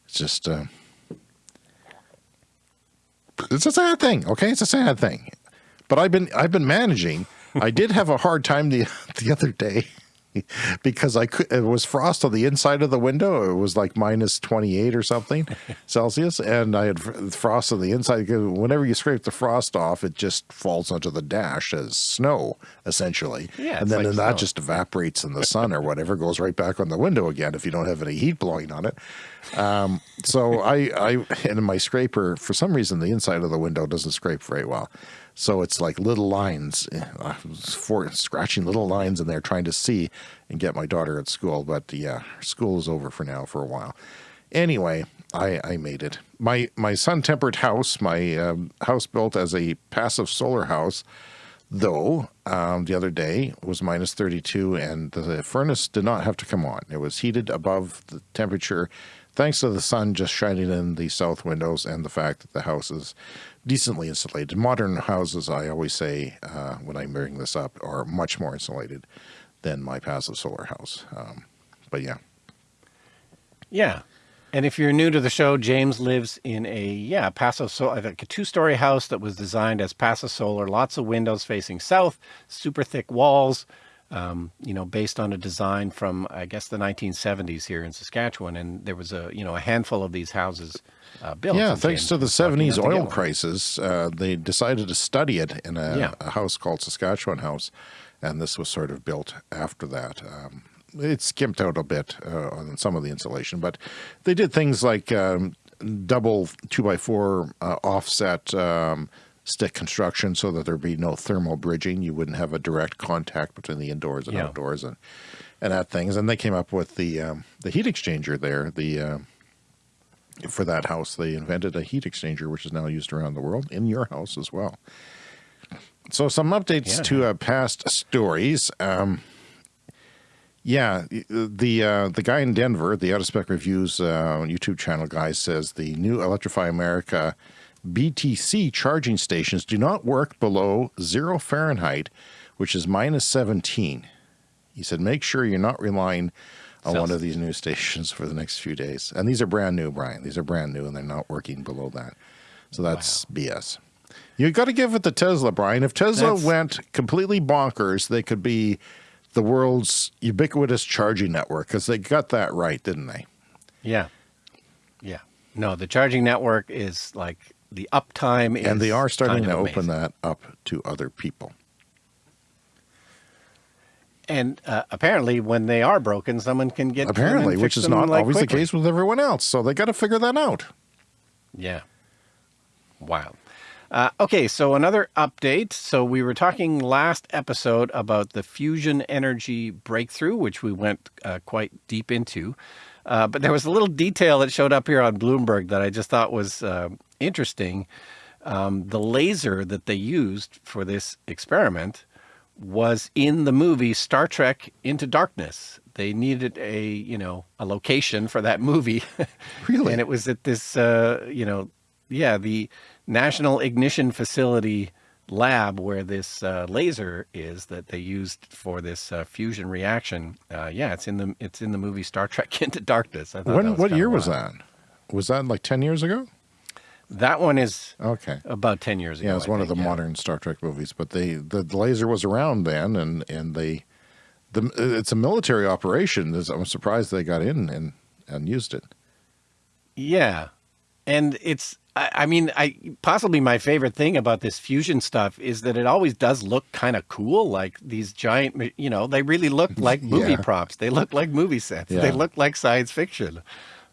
It's just, uh, it's a sad thing. Okay, it's a sad thing. But I've been I've been managing. I did have a hard time the the other day. because I could, it was frost on the inside of the window. It was like minus 28 or something Celsius. And I had frost on the inside. Whenever you scrape the frost off, it just falls onto the dash as snow, essentially. Yeah, and then, like that just evaporates in the sun or whatever, goes right back on the window again if you don't have any heat blowing on it. Um, so I, I, and in my scraper, for some reason, the inside of the window doesn't scrape very well. So it's like little lines, uh, for scratching little lines in there, trying to see and get my daughter at school. But yeah, school is over for now for a while. Anyway, I, I made it. My my sun tempered house, my um, house built as a passive solar house, though um, the other day was minus 32 and the furnace did not have to come on. It was heated above the temperature thanks to the sun just shining in the south windows and the fact that the house is decently insulated. Modern houses, I always say uh, when I bring this up, are much more insulated than my passive solar house. Um, but yeah. Yeah. And if you're new to the show, James lives in a, yeah, passive solar, like a two-story house that was designed as passive solar, lots of windows facing south, super thick walls, um, you know, based on a design from, I guess, the 1970s here in Saskatchewan. And there was a, you know, a handful of these houses uh, built. Yeah, thanks to the 70s oil crisis, uh, they decided to study it in a, yeah. a, house called Saskatchewan House. And this was sort of built after that. Um, it skimped out a bit uh, on some of the insulation, but they did things like um, double two by four uh, offset um, stick construction so that there'd be no thermal bridging. You wouldn't have a direct contact between the indoors and yeah. outdoors and, and that things. And they came up with the, um, the heat exchanger there, the, uh, for that house, they invented a heat exchanger, which is now used around the world in your house as well. So some updates yeah. to uh, past stories. Um, yeah, the uh, the guy in Denver, the Out of Spec Reviews uh, YouTube channel guy says the new Electrify America BTC charging stations do not work below zero Fahrenheit, which is minus 17. He said, make sure you're not relying on Sounds one of these new stations for the next few days. And these are brand new, Brian. These are brand new and they're not working below that. So that's wow. BS. You got to give it to Tesla, Brian. If Tesla that's... went completely bonkers, they could be the world's ubiquitous charging network because they got that right, didn't they? Yeah. Yeah. No, the charging network is like the uptime and they are starting to amazing. open that up to other people. And uh, apparently, when they are broken, someone can get apparently, which is not like always quickly. the case with everyone else. So they got to figure that out. Yeah, wow. Uh, okay, so another update. So we were talking last episode about the fusion energy breakthrough, which we went uh, quite deep into. Uh, but there was a little detail that showed up here on Bloomberg that I just thought was uh, interesting. Um, the laser that they used for this experiment was in the movie Star Trek Into Darkness. They needed a, you know, a location for that movie. Really? and it was at this, uh, you know, yeah, the National Ignition Facility lab where this uh, laser is that they used for this uh, fusion reaction. Uh, yeah, it's in the it's in the movie Star Trek Into Darkness. when what year was that? Was that like ten years ago? That one is okay. About ten years ago. Yeah, it's one think, of the yeah. modern Star Trek movies. But they the laser was around then, and and they the it's a military operation. I'm surprised they got in and and used it. Yeah, and it's I, mean, I possibly my favorite thing about this fusion stuff is that it always does look kind of cool. Like these giant, you know, they really look like movie yeah. props. They look like movie sets. Yeah. They look like science fiction.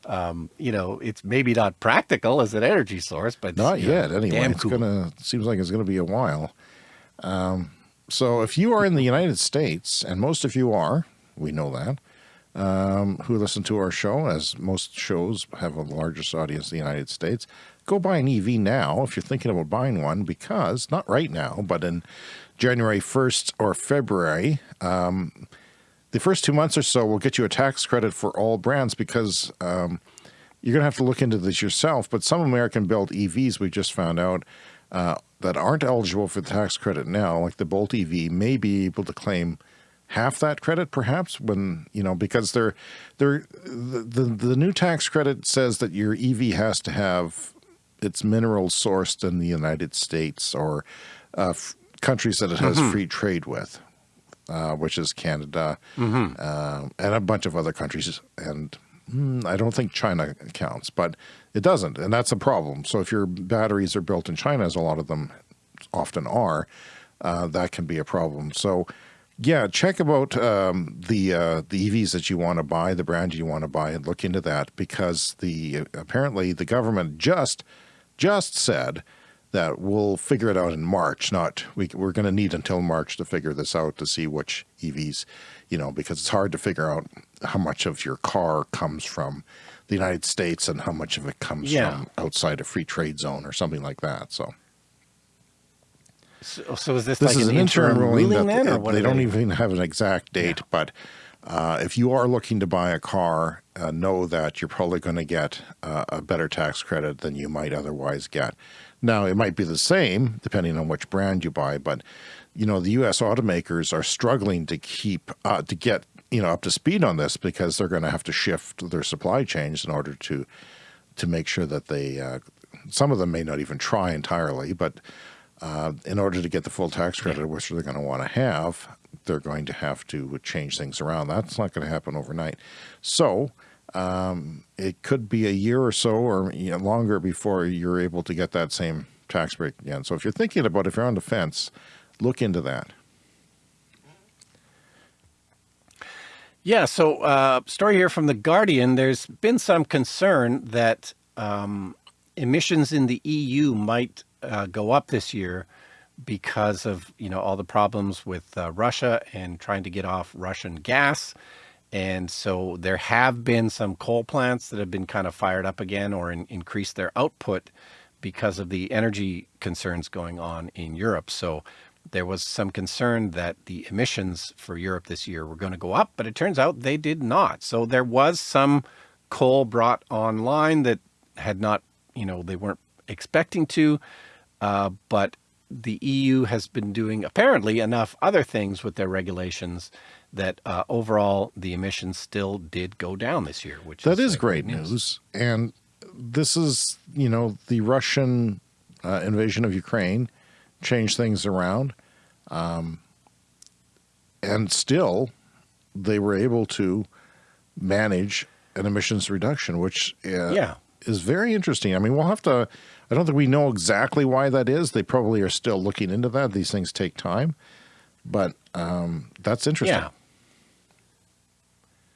Um, you know, it's maybe not practical as an energy source, but not yet. Know, anyway, it's cool. gonna seems like it's gonna be a while. Um, So if you are in the United States, and most of you are, we know that, um, who listen to our show, as most shows have a largest audience in the United States, go buy an EV now if you're thinking about buying one because, not right now, but in January 1st or February, um, the first two months or so will get you a tax credit for all brands because um, you're going to have to look into this yourself. But some American-built EVs, we just found out, uh, that aren't eligible for the tax credit now, like the Bolt EV, may be able to claim half that credit perhaps when you know because they're they're the, the, the new tax credit says that your EV has to have its minerals sourced in the United States or uh, countries that it has mm -hmm. free trade with, uh, which is Canada mm -hmm. uh, and a bunch of other countries. And mm, I don't think China counts, but it doesn't, and that's a problem. So if your batteries are built in China, as a lot of them often are, uh, that can be a problem. So yeah, check about um, the uh, the EVs that you want to buy, the brand you want to buy, and look into that because the apparently the government just just said that we'll figure it out in March. Not we, we're going to need until March to figure this out to see which EVs, you know, because it's hard to figure out how much of your car comes from the United States and how much of it comes yeah. from outside a free trade zone or something like that. So. So, so is this, this like is an, an interim, ruling, ruling that then, they, they don't even have an exact date, yeah. but uh, if you are looking to buy a car, uh, know that you're probably going to get uh, a better tax credit than you might otherwise get. Now, it might be the same depending on which brand you buy, but you know the U.S. automakers are struggling to keep uh, to get you know up to speed on this because they're going to have to shift their supply chains in order to to make sure that they. Uh, some of them may not even try entirely, but uh, in order to get the full tax credit, which they're going to want to have, they're going to have to change things around. That's not going to happen overnight. So um, it could be a year or so or you know, longer before you're able to get that same tax break again. So if you're thinking about if you're on the fence, look into that. Yeah, so uh, story here from The Guardian. There's been some concern that um, emissions in the EU might uh, go up this year because of, you know, all the problems with uh, Russia and trying to get off Russian gas. And so there have been some coal plants that have been kind of fired up again or in, increased their output because of the energy concerns going on in Europe. So there was some concern that the emissions for Europe this year were going to go up, but it turns out they did not. So there was some coal brought online that had not, you know, they weren't expecting to. Uh, but the EU has been doing apparently enough other things with their regulations that uh, overall the emissions still did go down this year, which that is, is great news. news. And this is, you know, the Russian uh, invasion of Ukraine changed things around. Um, and still they were able to manage an emissions reduction, which uh, yeah. is very interesting. I mean, we'll have to I don't think we know exactly why that is. They probably are still looking into that. These things take time, but um, that's interesting. Yeah.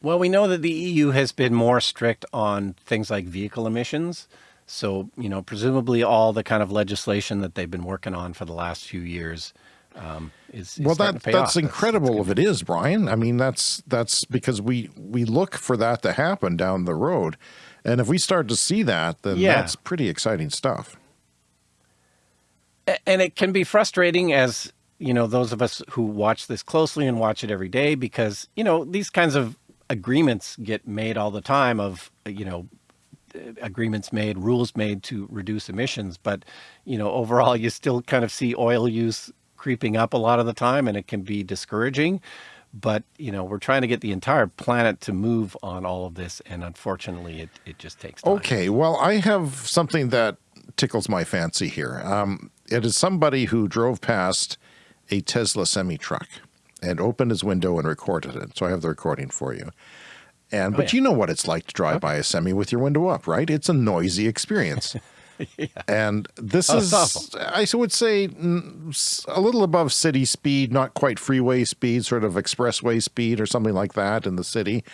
Well, we know that the EU has been more strict on things like vehicle emissions. So, you know, presumably all the kind of legislation that they've been working on for the last few years um, is, is well, that, that's off. incredible that's, that's if it is, Brian. I mean, that's that's because we we look for that to happen down the road. And if we start to see that, then yeah. that's pretty exciting stuff. And it can be frustrating as, you know, those of us who watch this closely and watch it every day because, you know, these kinds of agreements get made all the time of, you know, uh, agreements made, rules made to reduce emissions. But, you know, overall, you still kind of see oil use creeping up a lot of the time and it can be discouraging but you know we're trying to get the entire planet to move on all of this and unfortunately it, it just takes time. okay well i have something that tickles my fancy here um, it is somebody who drove past a tesla semi truck and opened his window and recorded it so i have the recording for you and oh, but yeah. you know what it's like to drive okay. by a semi with your window up right it's a noisy experience yeah. And this oh, is, I would say, a little above city speed, not quite freeway speed, sort of expressway speed or something like that in the city.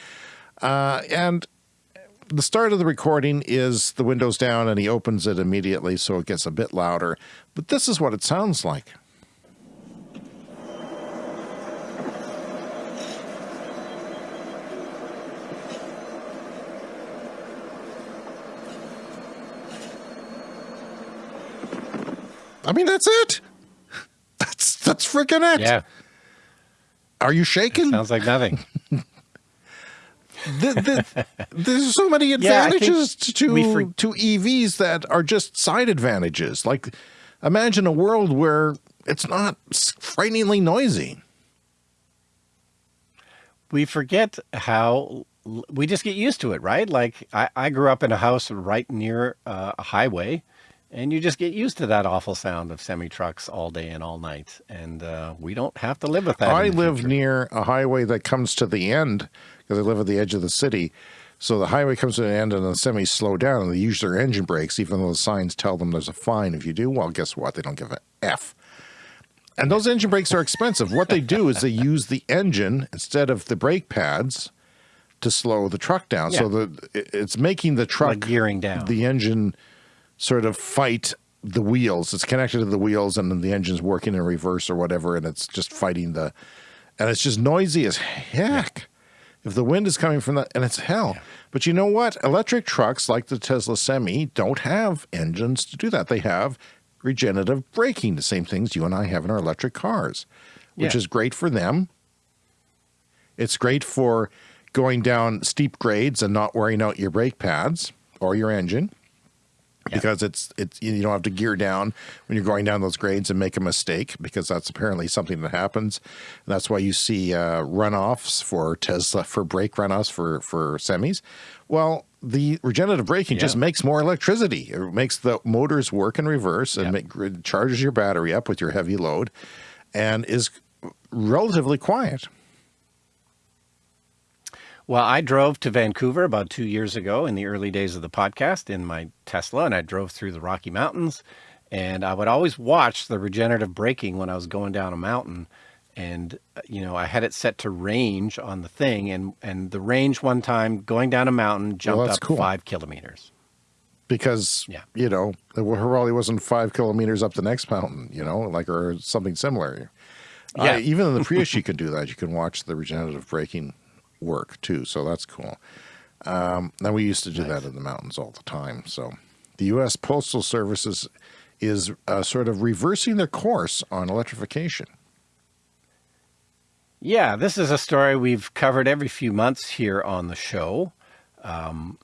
Uh, and the start of the recording is the windows down and he opens it immediately so it gets a bit louder. But this is what it sounds like. I mean, that's it. That's that's freaking it. Yeah. Are you shaking? Sounds like nothing. the, the, there's so many advantages yeah, to to EVs that are just side advantages. Like, imagine a world where it's not frighteningly noisy. We forget how we just get used to it, right? Like I, I grew up in a house right near uh, a highway and you just get used to that awful sound of semi trucks all day and all night. And uh, we don't have to live with that. I live future. near a highway that comes to the end because I live at the edge of the city. So the highway comes to an end and the semis slow down and they use their engine brakes, even though the signs tell them there's a fine if you do. Well, guess what? They don't give a F. And those engine brakes are expensive. What they do is they use the engine instead of the brake pads to slow the truck down. Yeah. So the it's making the truck like gearing down. The engine sort of fight the wheels. It's connected to the wheels and then the engine's working in reverse or whatever and it's just fighting the and it's just noisy as heck. Yeah. If the wind is coming from that and it's hell. Yeah. But you know what? Electric trucks like the Tesla Semi don't have engines to do that. They have regenerative braking, the same things you and I have in our electric cars, which yeah. is great for them. It's great for going down steep grades and not wearing out your brake pads or your engine yeah. because it's it's you don't have to gear down when you're going down those grades and make a mistake because that's apparently something that happens. And that's why you see uh, runoffs for Tesla for brake runoffs for for semis. Well, the regenerative braking yeah. just makes more electricity. It makes the motors work in reverse and yeah. make, charges your battery up with your heavy load, and is relatively quiet. Well, I drove to Vancouver about two years ago in the early days of the podcast in my Tesla, and I drove through the Rocky Mountains. And I would always watch the regenerative braking when I was going down a mountain. And, uh, you know, I had it set to range on the thing. And, and the range one time going down a mountain jumped well, up cool. five kilometers. Because, yeah. you know, it probably wasn't five kilometers up the next mountain, you know, like or something similar. Yeah. Uh, even in the Prius, you can do that. You can watch the regenerative braking work too. So that's cool. Um, and we used to do nice. that in the mountains all the time. So the U.S. Postal Services is uh, sort of reversing their course on electrification. Yeah, this is a story we've covered every few months here on the show. Um,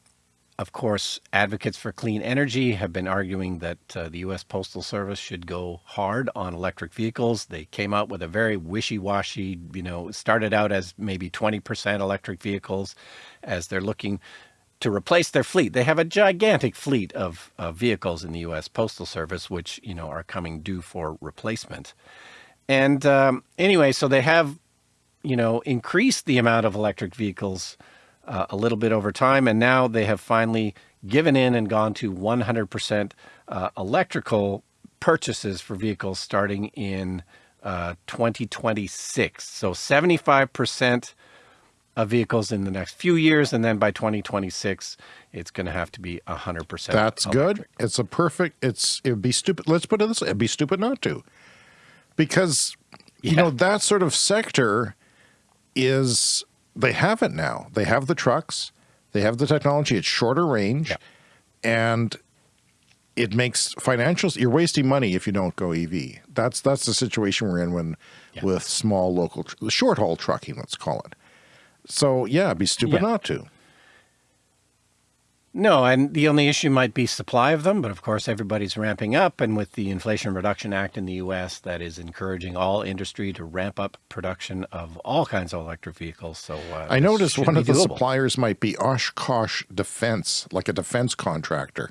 of course, advocates for clean energy have been arguing that uh, the U.S. Postal Service should go hard on electric vehicles. They came out with a very wishy-washy, you know, started out as maybe 20% electric vehicles as they're looking to replace their fleet. They have a gigantic fleet of, vehicles in the U.S. Postal Service, which, you know, are coming due for replacement. And um, anyway, so they have, you know, increased the amount of electric vehicles uh, a little bit over time. And now they have finally given in and gone to 100% uh, electrical purchases for vehicles starting in uh, 2026. So 75% of vehicles in the next few years. And then by 2026, it's going to have to be 100%. That's electric. good. It's a perfect, it's, it would be stupid. Let's put it this way. It'd be stupid not to, because, you yeah. know, that sort of sector is they have it now. They have the trucks. They have the technology. It's shorter range. Yeah. And it makes financials, you're wasting money if you don't go EV. That's, that's the situation we're in when, yeah. with small local, short haul trucking, let's call it. So yeah, it'd be stupid yeah. not to. No, and the only issue might be supply of them, but of course everybody's ramping up, and with the Inflation Reduction Act in the U.S., that is encouraging all industry to ramp up production of all kinds of electric vehicles. So uh, I noticed one of the suppliers might be Oshkosh Defense, like a defense contractor.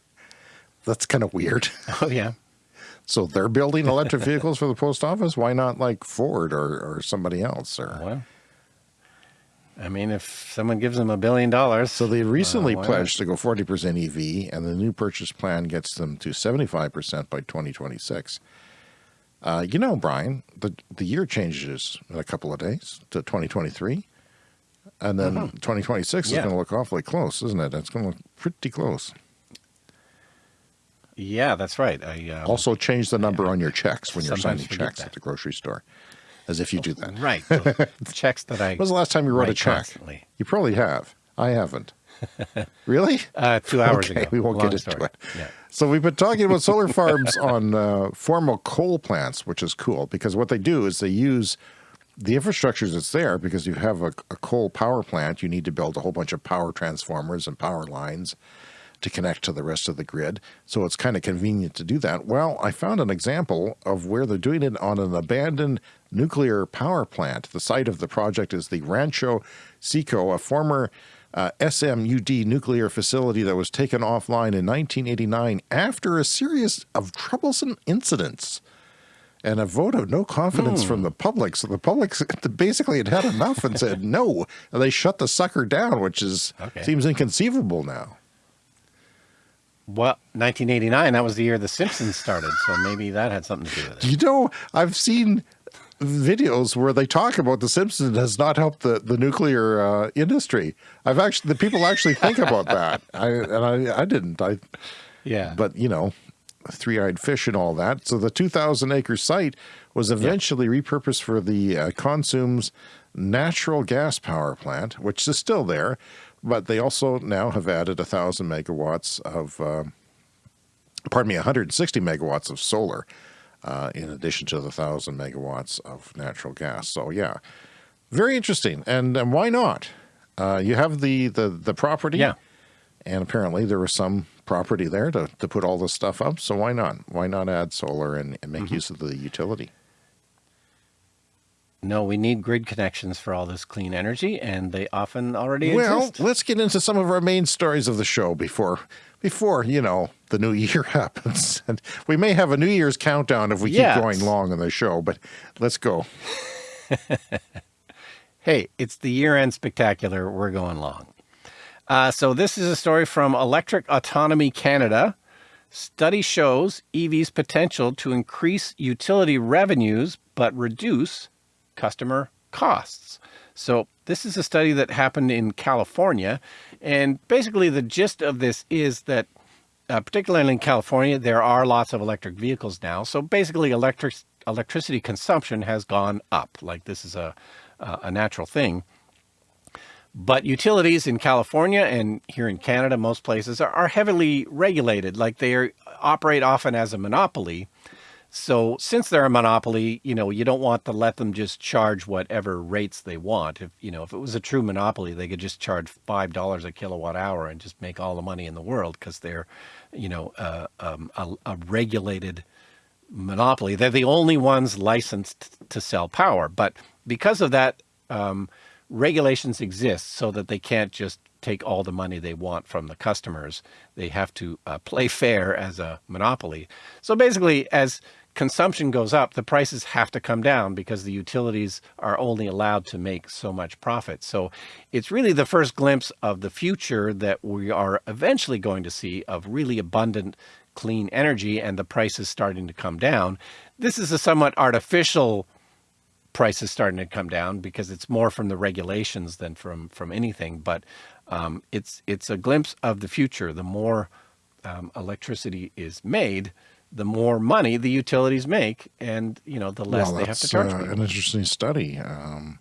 That's kind of weird. Oh yeah. so they're building electric vehicles for the post office. Why not like Ford or, or somebody else? Or well, I mean, if someone gives them a billion dollars. So they recently uh, pledged to go 40% EV, and the new purchase plan gets them to 75% by 2026. Uh, you know, Brian, the, the year changes in a couple of days to 2023. And then uh -huh. 2026 yeah. is going to look awfully close, isn't it? It's going to look pretty close. Yeah, that's right. I um, also change the number on your checks when you're signing checks at the grocery store as if you do that. Right. checks that I. When was the last time you wrote a check? Constantly. You probably have. I haven't. really? Uh, two hours okay, ago. We won't Long get into it. Yeah. So we've been talking about solar farms on uh, formal coal plants, which is cool because what they do is they use the infrastructure that's there because you have a, a coal power plant. You need to build a whole bunch of power transformers and power lines to connect to the rest of the grid. So it's kind of convenient to do that. Well, I found an example of where they're doing it on an abandoned nuclear power plant. The site of the project is the Rancho Seco, a former uh, SMUD nuclear facility that was taken offline in 1989 after a series of troublesome incidents and a vote of no confidence from the public. So the public basically had had enough and said no, and they shut the sucker down, which is Okay. seems inconceivable now. Well, 1989, that was the year The Simpsons started, so maybe that had something to do with it. You know, I've seen videos where they talk about the Simpsons has not helped the the nuclear uh, industry. I've actually the people actually think about that. I and I I didn't. I Yeah. but you know, three-eyed fish and all that. So the 2,000 acre site was eventually repurposed for the uh, Cosumnes natural gas power plant, which is still there, but they also now have added a thousand megawatts of, uh, pardon me, 160 megawatts of solar, uh, in addition to the thousand megawatts of natural gas. So yeah, very interesting. And, and why not? Uh, you have the, the, the property. Yeah. And apparently there was some property there to, to put all this stuff up. So why not? Why not add solar and, and make use of the utility? No, we need grid connections for all this clean energy, and they often already Well, exist. let's get into some of our main stories of the show before before, you know, the new year happens. And we may have a New Year's countdown if we Yes. keep going long in the show, but let's go. Hey, it's the year-end spectacular. We're going long. Uh, so this is a story from Electric Autonomy Canada. Study shows EV's potential to increase utility revenues but reduce customer costs. So this is a study that happened in California, and basically the gist of this is that uh, particularly in California, there are lots of electric vehicles now. So basically, electric electricity consumption has gone up. Like this is a a a natural thing. But utilities in California and here in Canada, most places are, are heavily regulated. Like they are, operate often as a monopoly. So since they're a monopoly, you know, you don't want to let them just charge whatever rates they want. If you know, if it was a true monopoly, they could just charge five dollars a kilowatt hour and just make all the money in the world because they're, you know, uh, um, a, a regulated monopoly. They're the only ones licensed to sell power. But because of that, um, regulations exist so that they can't just take all the money they want from the customers. They have to uh, play fair as a monopoly. So basically, as consumption goes up, the prices have to come down because the utilities are only allowed to make so much profit. So it's really the first glimpse of the future that we are eventually going to see of really abundant clean energy and the prices starting to come down. This is a somewhat artificial prices starting to come down because it's more from the regulations than from from anything. But um, it's it's a glimpse of the future. The more um, electricity is made, the more money the utilities make, and you know the less well, they have to charge uh, an interesting study. Um,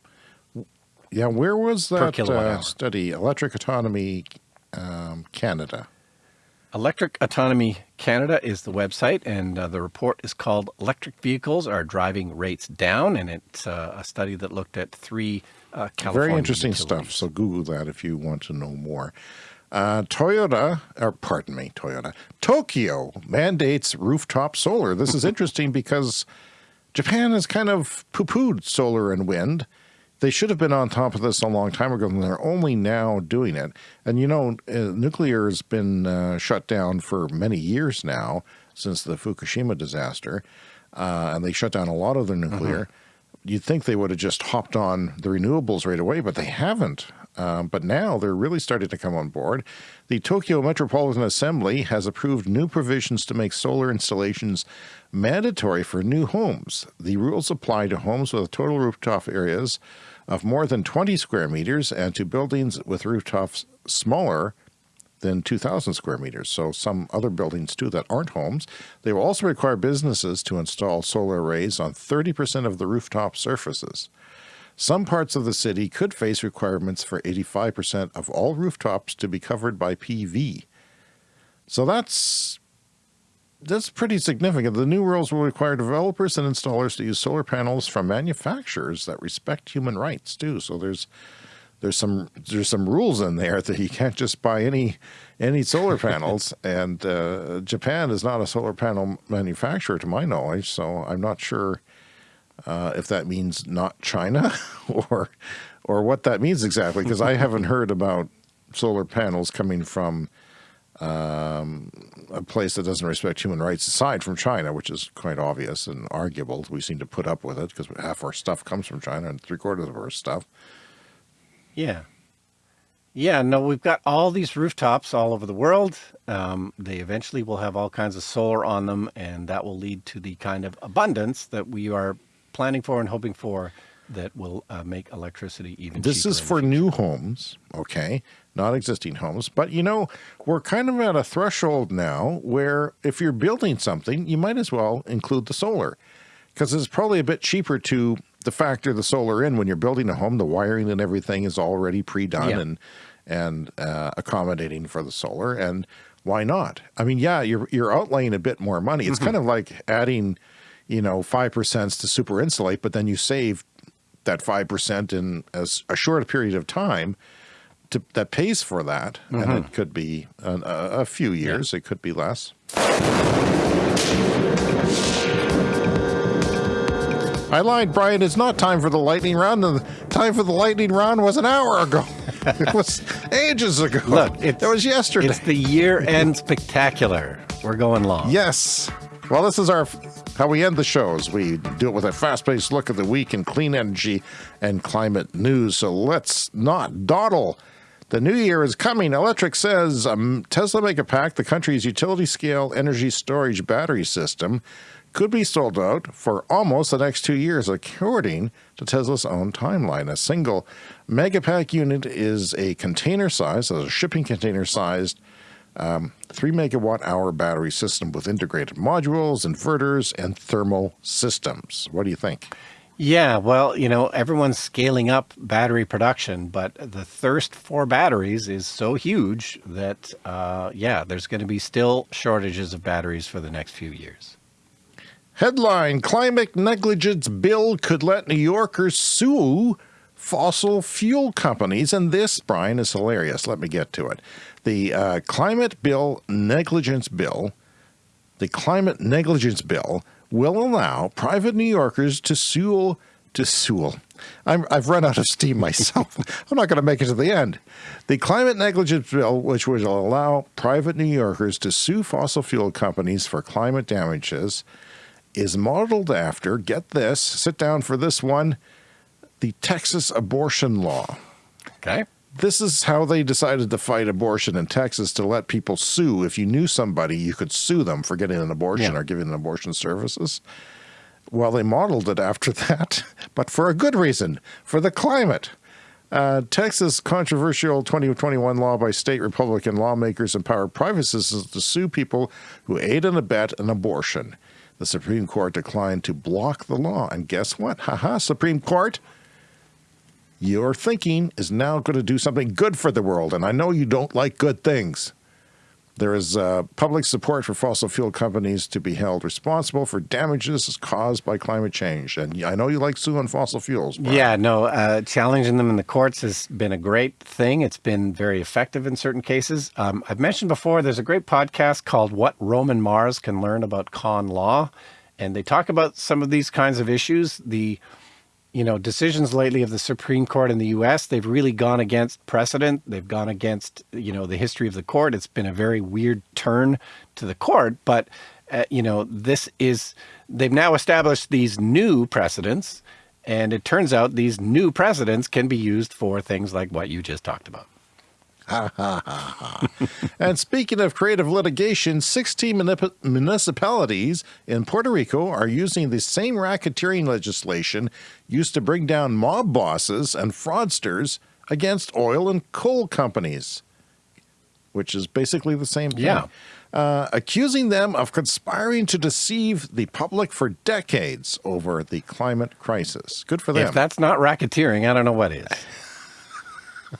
yeah, where was that uh, study? Electric Autonomy um, Canada. Electric Autonomy Canada is the website, and uh, the report is called "Electric Vehicles Are Driving Rates Down," and it's uh, a study that looked at three uh, California Very interesting utilities. stuff. So Google that if you want to know more. Uh, Toyota, or pardon me, Toyota, Tokyo mandates rooftop solar. This is interesting because Japan has kind of poo pooed solar and wind. They should have been on top of this a long time ago, and they're only now doing it. And you know, uh, nuclear has been uh, shut down for many years now since the Fukushima disaster, uh, and they shut down a lot of their nuclear. You'd think they would have just hopped on the renewables right away, but they haven't. Um, but now they're really starting to come on board. The Tokyo Metropolitan Assembly has approved new provisions to make solar installations mandatory for new homes. The rules apply to homes with total rooftop areas of more than 20 square meters and to buildings with rooftops smaller than 2,000 square meters. So some other buildings too that aren't homes. They will also require businesses to install solar arrays on 30% of the rooftop surfaces. Some parts of the city could face requirements for 85% of all rooftops to be covered by PV. So that's that's pretty significant. The new rules will require developers and installers to use solar panels from manufacturers that respect human rights too. So there's there's some there's some rules in there that you can't just buy any any solar panels. and uh, Japan is not a solar panel manufacturer, to my knowledge. So I'm not sure uh, if that means not China or or what that means exactly, because I haven't heard about solar panels coming from um, a place that doesn't respect human rights aside from China, which is quite obvious and arguable. We seem to put up with it because half our stuff comes from China and three quarters of our stuff. Yeah. Yeah, no, we've got all these rooftops all over the world. Um, they eventually will have all kinds of solar on them, and that will lead to the kind of abundance that we are planning for and hoping for that will uh, make electricity even This is for new homes, okay, not existing homes. But you know, we're kind of at a threshold now where if you're building something, you might as well include the solar because it's probably a bit cheaper to the factor the solar in when you're building a home. The wiring and everything is already pre-done yeah. and and uh, accommodating for the solar. And why not? I mean, yeah, you're you're outlaying a bit more money. It's mm -hmm. kind of like adding, you know, five percent to super insulate, but then you save that 5% in as a short period of time to, that pays for that. Mm -hmm. And it mm-hmm. could be a, a few years, yeah. it could be less. I lied, Brian. It's not time for the lightning round. The time for the lightning round was an hour ago. it was ages ago. Look, it was yesterday. It's the year-end spectacular. We're going long. Yes. Well, this is our how we end the shows. We do it with a fast-paced look at the week in clean energy and climate news. So let's not dawdle. The new year is coming. Electrek says um, Tesla Megapack, the country's utility-scale energy storage battery system, could be sold out for almost the next two years, according to Tesla's own timeline. A single Megapack unit is a container size, a shipping container sized um, 3 megawatt hour battery system with integrated modules, inverters, and thermal systems. What do you think? Yeah, well, you know, everyone's scaling up battery production, but the thirst for batteries is so huge that, uh, yeah, there's going to be still shortages of batteries for the next few years. Headline, Climate Negligence Bill could let New Yorkers sue fossil fuel companies. And this, Brian, is hilarious. Let me get to it. The uh, Climate Bill Negligence Bill, the Climate Negligence Bill will allow private New Yorkers to sue, to sue. i have run out of steam myself. I'm not going to make it to the end. The Climate Negligence Bill, which would allow private New Yorkers to sue fossil fuel companies for climate damages, is modeled after, get this, sit down for this one, the Texas abortion law. Okay. This is how they decided to fight abortion in Texas to let people sue. If you knew somebody, you could sue them for getting an abortion yeah. or giving an abortion services. Well, they modeled it after that, but for a good reason, for the climate. Uh, Texas controversial 2021 law by state Republican lawmakers empower private citizens to sue people who aid and abet an abortion. The Supreme Court declined to block the law. And guess what? Haha, Supreme Court, your thinking is now going to do something good for the world. And I know you don't like good things. There is uh, public support for fossil fuel companies to be held responsible for damages caused by climate change. And I know you like suing fossil fuels. Yeah, no, uh, challenging them in the courts has been a great thing. It's been very effective in certain cases. Um, I've mentioned before, there's a great podcast called What Roman Mars Can Learn About Con Law. And they talk about some of these kinds of issues. The you know, decisions lately of the Supreme Court in the U.S., they've really gone against precedent. They've gone against, you know, the history of the court. It's been a very weird turn to the court. But, uh, you know, this is, they've now established these new precedents. And it turns out these new precedents can be used for things like what you just talked about. and speaking of creative litigation, 16 municipalities in Puerto Rico are using the same racketeering legislation used to bring down mob bosses and fraudsters against oil and coal companies, which is basically the same thing. Yeah. uh, accusing them of conspiring to deceive the public for decades over the climate crisis. Good for them. If that's not racketeering, I don't know what is.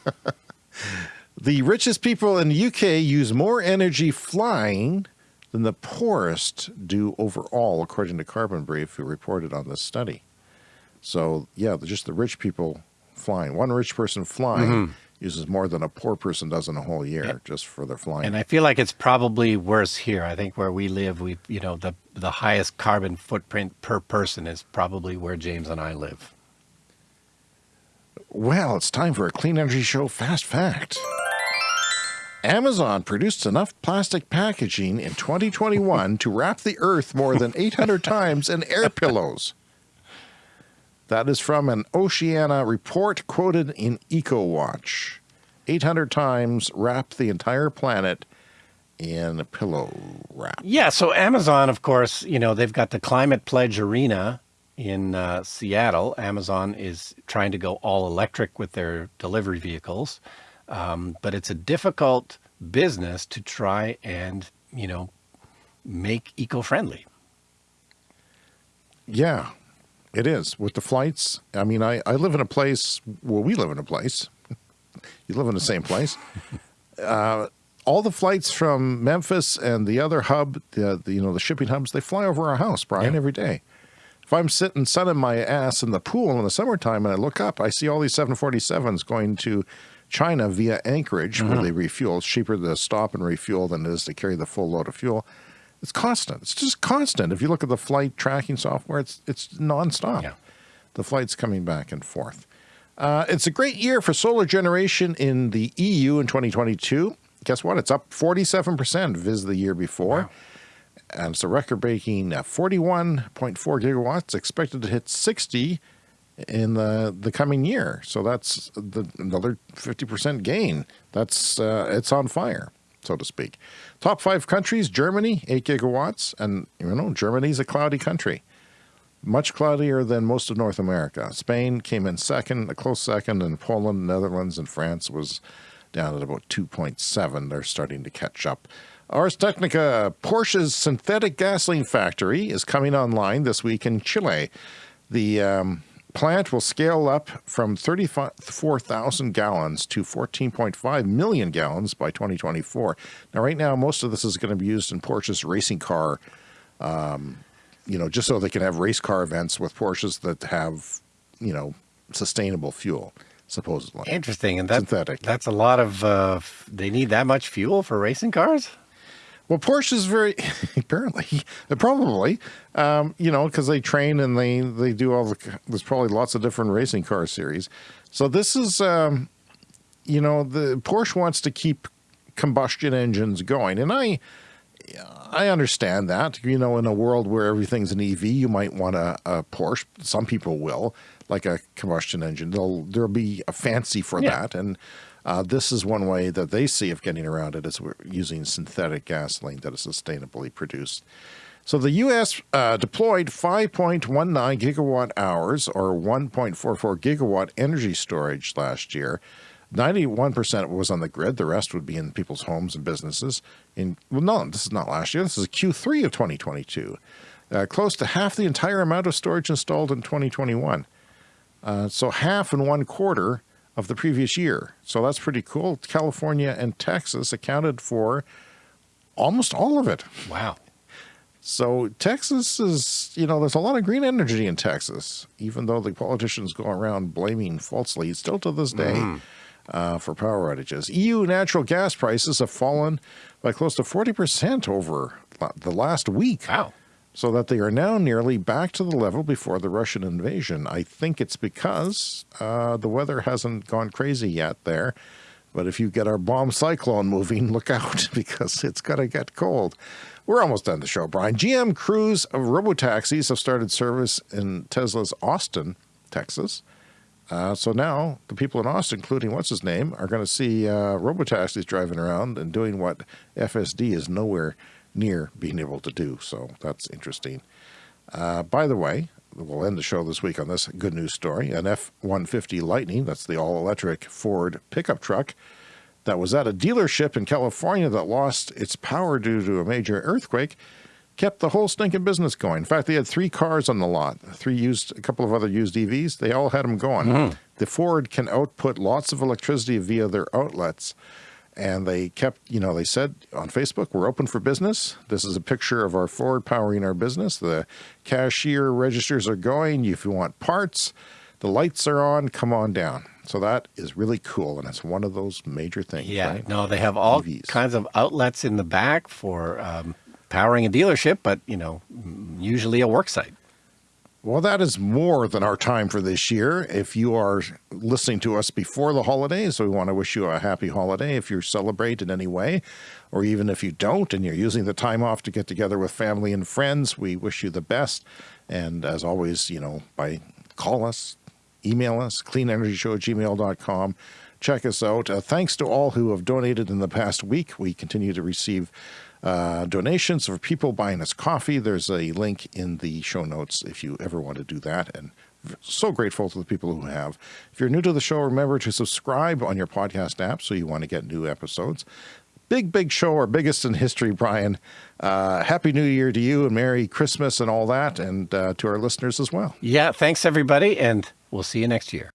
the richest people in the UK use more energy flying than the poorest do overall, according to Carbon Brief, who reported on this study. So, yeah, just the rich people flying. One rich person flying mm -hmm. uses more than a poor person does in a whole year yeah. just for their flying. And I feel like it's probably worse here. I think where we live, we you know the the highest carbon footprint per person is probably where James and I live. Well, it's time for a clean energy show fast fact. Amazon produced enough plastic packaging in 2021 to wrap the earth more than 800 times in air pillows. That is from an Oceana report quoted in EcoWatch. 800 times wrap the entire planet in a pillow wrap. Yeah, so Amazon, of course, you know, they've got the Climate Pledge Arena in uh, Seattle. Amazon is trying to go all electric with their delivery vehicles. Um, but it's a difficult business to try and, you know, make eco-friendly. Yeah, it is with the flights. I mean, I, I live in a place well, we live in a place. you live in the same place. Uh, all the flights from Memphis and the other hub, the, the, you know, the shipping hubs, they fly over our house, Brian, yeah. every day. If I'm sitting sunning my ass in the pool in the summertime and I look up, I see all these 747s going to China via Anchorage, where mm-hmm. they refuel. It's cheaper to stop and refuel than it is to carry the full load of fuel. It's constant. It's just constant. If you look at the flight tracking software, it's it's nonstop. Yeah. The flights coming back and forth. Uh, it's a great year for solar generation in the EU in 2022. Guess what? It's up 47% vis the year before. Wow. And it's a record-breaking 41.4 gigawatts, expected to hit 60 in the the coming year. So that's the, another 50% gain. That's uh, it's on fire so to speak. Top five countries, Germany, 8 gigawatts, and you know, Germany's a cloudy country. Much cloudier than most of North America. Spain came in second, a close second, and Poland, Netherlands, and France was down at about 2.7. They're starting to catch up. Ars Technica, Porsche's synthetic gasoline factory is coming online this week in Chile. The um, plant will scale up from 34,000 gallons to 14.5 million gallons by 2024. Now, right now, most of this is going to be used in Porsche's racing car, um, you know, just so they can have race car events with Porsches that have, you know, sustainable fuel supposedly. Interesting. And that, Synthetic. that's a lot of, uh, they need that much fuel for racing cars? Well, Porsche is very apparently, probably, um, you know, because they train and they they do all the. There's probably lots of different racing car series. So this is, um, you know, the Porsche wants to keep combustion engines going, and I. I understand that, you know, in a world where everything's an EV, you might want a, a Porsche. Some people will, like a combustion engine. They'll, there'll be a fancy for yeah. that. And uh, this is one way that they see of getting around it is we're using synthetic gasoline that is sustainably produced. So the U.S. Uh, deployed 5.19 gigawatt hours or 1.44 gigawatt energy storage last year. 91% was on the grid. The rest would be in people's homes and businesses. In Well, no, this is not last year. This is Q3 of 2022. Uh, close to half the entire amount of storage installed in 2021. Uh, so half and one quarter of the previous year. So that's pretty cool. California and Texas accounted for almost all of it. Wow. So Texas is, you know, there's a lot of green energy in Texas, even though the politicians go around blaming falsely, still to this day, mm. uh, for power outages. EU natural gas prices have fallen by close to 40% over the last week. Wow so that they are now nearly back to the level before the Russian invasion. I think it's because uh, the weather hasn't gone crazy yet there. But if you get our bomb cyclone moving, look out because it's going to get cold. We're almost done the show, Brian. GM Cruise robotaxis have started service in Tesla's Austin, Texas. Uh, so now the people in Austin, including what's his name, are going to see uh, robotaxis driving around and doing what FSD is nowhere near being able to do. So that's interesting. Uh, by the way, we'll end the show this week on this good news story. An F-150 Lightning, that's the all-electric Ford pickup truck, that was at a dealership in California that lost its power due to a major earthquake kept the whole stinking business going. In fact, they had three cars on the lot, three used, a couple of other used EVs. They all had them going. Mm. The Ford can output lots of electricity via their outlets. And they kept, you know, they said on Facebook, we're open for business. This is a picture of our Ford powering our business. The cashier registers are going. If you want parts, the lights are on, come on down. So that is really cool. And it's one of those major things. Yeah, right? no, they have all EVs. kinds of outlets in the back for um, powering a dealership, but, you know, usually a work site. Well, that is more than our time for this year. If you are listening to us before the holidays, we want to wish you a happy holiday if you celebrate in any way, or even if you don't and you're using the time off to get together with family and friends, we wish you the best. And as always, you know, by call us, email us, cleanenergyshow at gmail.com. Check us out. Uh, thanks to all who have donated in the past week. We continue to receive uh, donations for people buying us coffee. There's a link in the show notes if you ever want to do that. And so grateful to the people who have. If you're new to the show, remember to subscribe on your podcast app so you want to get new episodes. Big, big show, our biggest in history, Brian. Uh, Happy New Year to you and Merry Christmas and all that, and uh, to our listeners as well. Yeah, thanks everybody, and we'll see you next year.